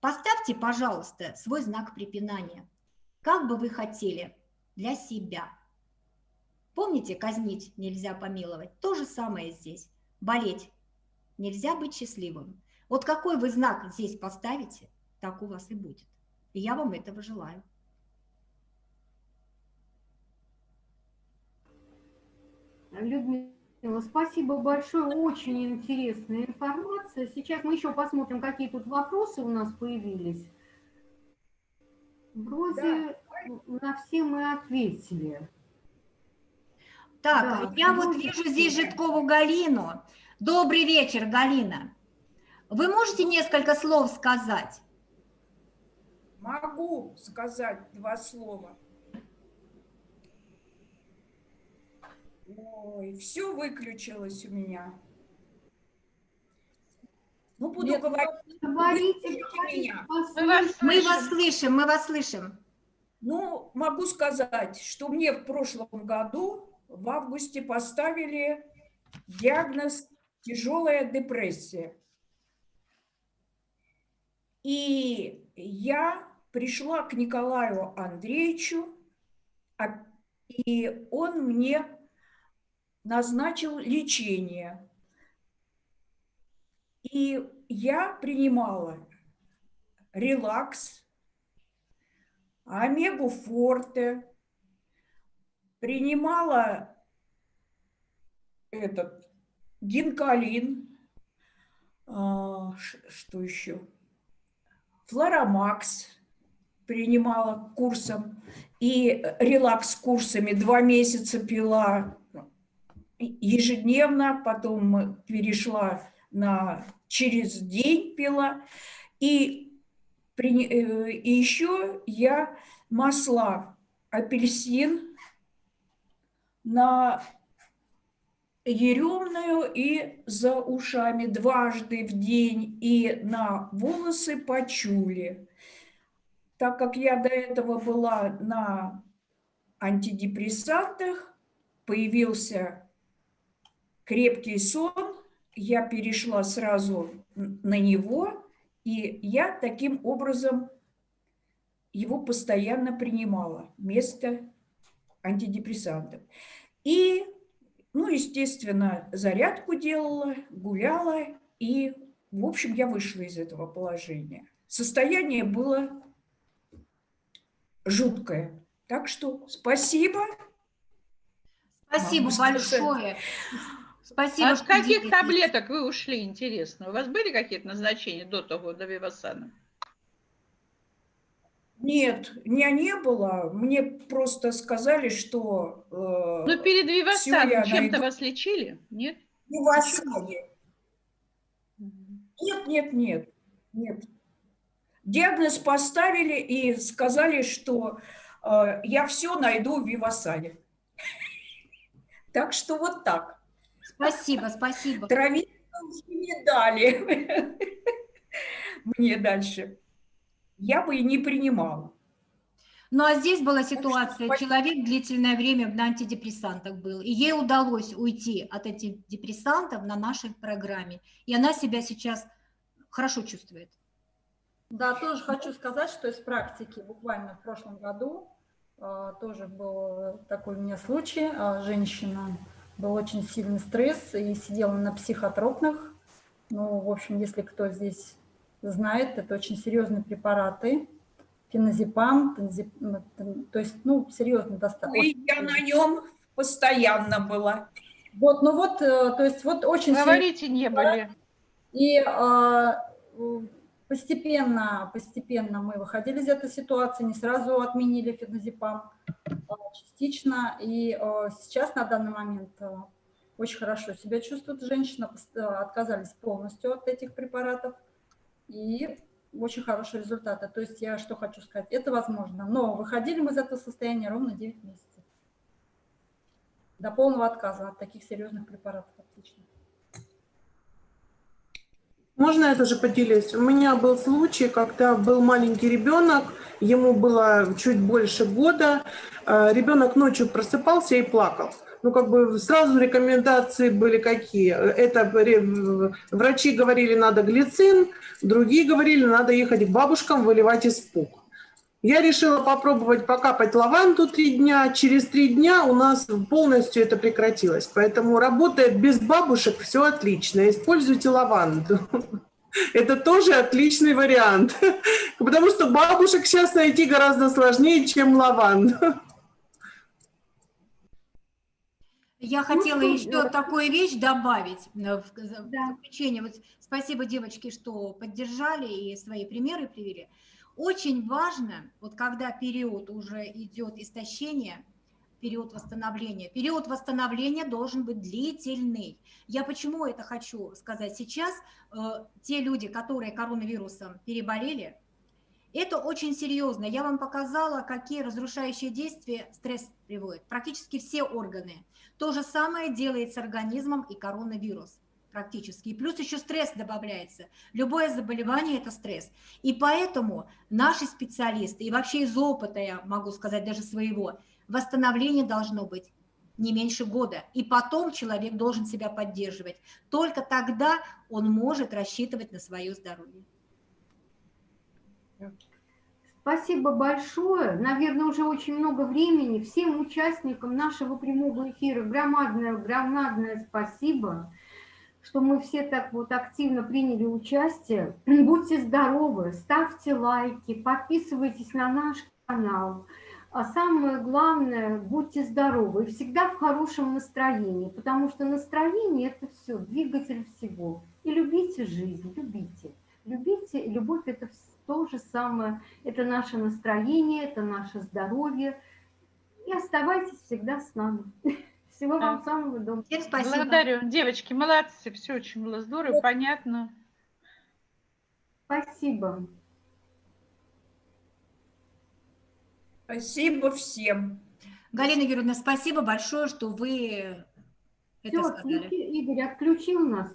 Поставьте, пожалуйста, свой знак препинания. Как бы вы хотели для себя. Помните, казнить нельзя помиловать? То же самое здесь. Болеть нельзя быть счастливым. Вот какой вы знак здесь поставите, так у вас и будет. И я вам этого желаю.
Людмила, Спасибо большое, очень интересная информация. Сейчас мы еще посмотрим, какие тут вопросы у нас появились. Вроде да. на все мы ответили.
Так, да, я вот вижу здесь Житкову Галину. Добрый вечер, Галина. Вы можете несколько слов сказать?
Могу сказать два слова. Ой, все выключилось у меня. Ну, буду Нет, говорить. Говорите,
меня. Мы вас, мы вас слышим, мы вас слышим.
Ну, могу сказать, что мне в прошлом году в августе поставили диагноз тяжелая депрессия. И я пришла к Николаю Андреевичу, а, и он мне назначил лечение. И я принимала релакс, омегу форте, принимала этот гинкалин, а, что еще, флоромакс принимала курсом. И релакс курсами два месяца пила ежедневно, потом перешла на через день пила. И, э, и еще я масла апельсин на еремную и за ушами дважды в день и на волосы почули. Так как я до этого была на антидепрессантах, появился крепкий сон, я перешла сразу на него, и я таким образом его постоянно принимала вместо антидепрессантов. И, ну, естественно, зарядку делала, гуляла, и, в общем, я вышла из этого положения. Состояние было жуткое. Так что спасибо.
Спасибо большое. Спасибо.
От каких делитесь. таблеток вы ушли, интересно? У вас были какие-то назначения до того, до Вивасана?
Нет, меня не было. Мне просто сказали, что...
Э, ну, перед Вивасаном чем-то найду... вас лечили? Нет?
Вивасане. Нет, нет, нет, нет. Диагноз поставили и сказали, что э, я все найду в Вивасане. Так что вот так.
Спасибо, спасибо.
Травить не дали мне дальше. Я бы и не принимала.
Ну а здесь была ситуация, человек длительное время на антидепрессантах был, и ей удалось уйти от антидепрессантов на нашей программе, и она себя сейчас хорошо чувствует.
Да, тоже хочу сказать, что из практики буквально в прошлом году э, тоже был такой у меня случай. Э, Женщина, был очень сильный стресс и сидела на психотропных. Ну, в общем, если кто здесь знает, это очень серьезные препараты. Феназепам, тензип- ну, то есть, ну, серьезно достаточно.
И я на нем постоянно была.
Вот, ну вот, э, то есть вот очень серьезно.
Говорите, не были.
И а, постепенно, постепенно мы выходили из этой ситуации, не сразу отменили феназепам, а, частично. И а, сейчас на данный момент а, очень хорошо себя чувствует женщина, отказались полностью от этих препаратов. И очень хорошие результаты. То есть я что хочу сказать, это возможно. Но выходили мы из этого состояния ровно 9 месяцев. До полного отказа от таких серьезных препаратов отлично.
Можно я тоже поделюсь? У меня был случай, когда был маленький ребенок, ему было чуть больше года, э, ребенок ночью просыпался и плакал. Ну, как бы сразу рекомендации были какие? Это врачи говорили, надо глицин, другие говорили, надо ехать к бабушкам, выливать испуг. Я решила попробовать покапать лаванду три дня. Через три дня у нас полностью это прекратилось. Поэтому работает без бабушек, все отлично. Используйте лаванду. Это тоже отличный вариант. Потому что бабушек сейчас найти гораздо сложнее, чем лаванду.
Я
Ну
хотела
что,
еще
э,
такую вещь добавить э, в за- в
Да.
заключение. Вот спасибо, девочки, что поддержали и свои примеры привели. Очень важно, вот когда период уже идет истощение, период восстановления. Период восстановления должен быть длительный. Я почему это хочу сказать? Сейчас э, те люди, которые коронавирусом переболели, это очень серьезно. Я вам показала, какие разрушающие действия стресс приводит. Практически все органы. То же самое делает с организмом и коронавирус практически. И плюс еще стресс добавляется. Любое заболевание – это стресс. И поэтому наши специалисты, и вообще из опыта, я могу сказать, даже своего, восстановление должно быть не меньше года. И потом человек должен себя поддерживать. Только тогда он может рассчитывать на свое здоровье.
Спасибо большое. Наверное, уже очень много времени. Всем участникам нашего прямого эфира громадное, громадное спасибо, что мы все так вот активно приняли участие. Будьте здоровы, ставьте лайки, подписывайтесь на наш канал. А самое главное, будьте здоровы и всегда в хорошем настроении, потому что настроение – это все, двигатель всего. И любите жизнь, любите. Любите, любовь – это то же самое. Это наше настроение, это наше здоровье. И оставайтесь всегда с нами. Всего вам самого доброго.
Всем спасибо.
Благодарю. Девочки, молодцы. Все очень было здорово, понятно.
Спасибо.
Спасибо всем.
Галина Юрьевна, спасибо большое, что вы это
Все,
сказали.
Игорь отключил нас.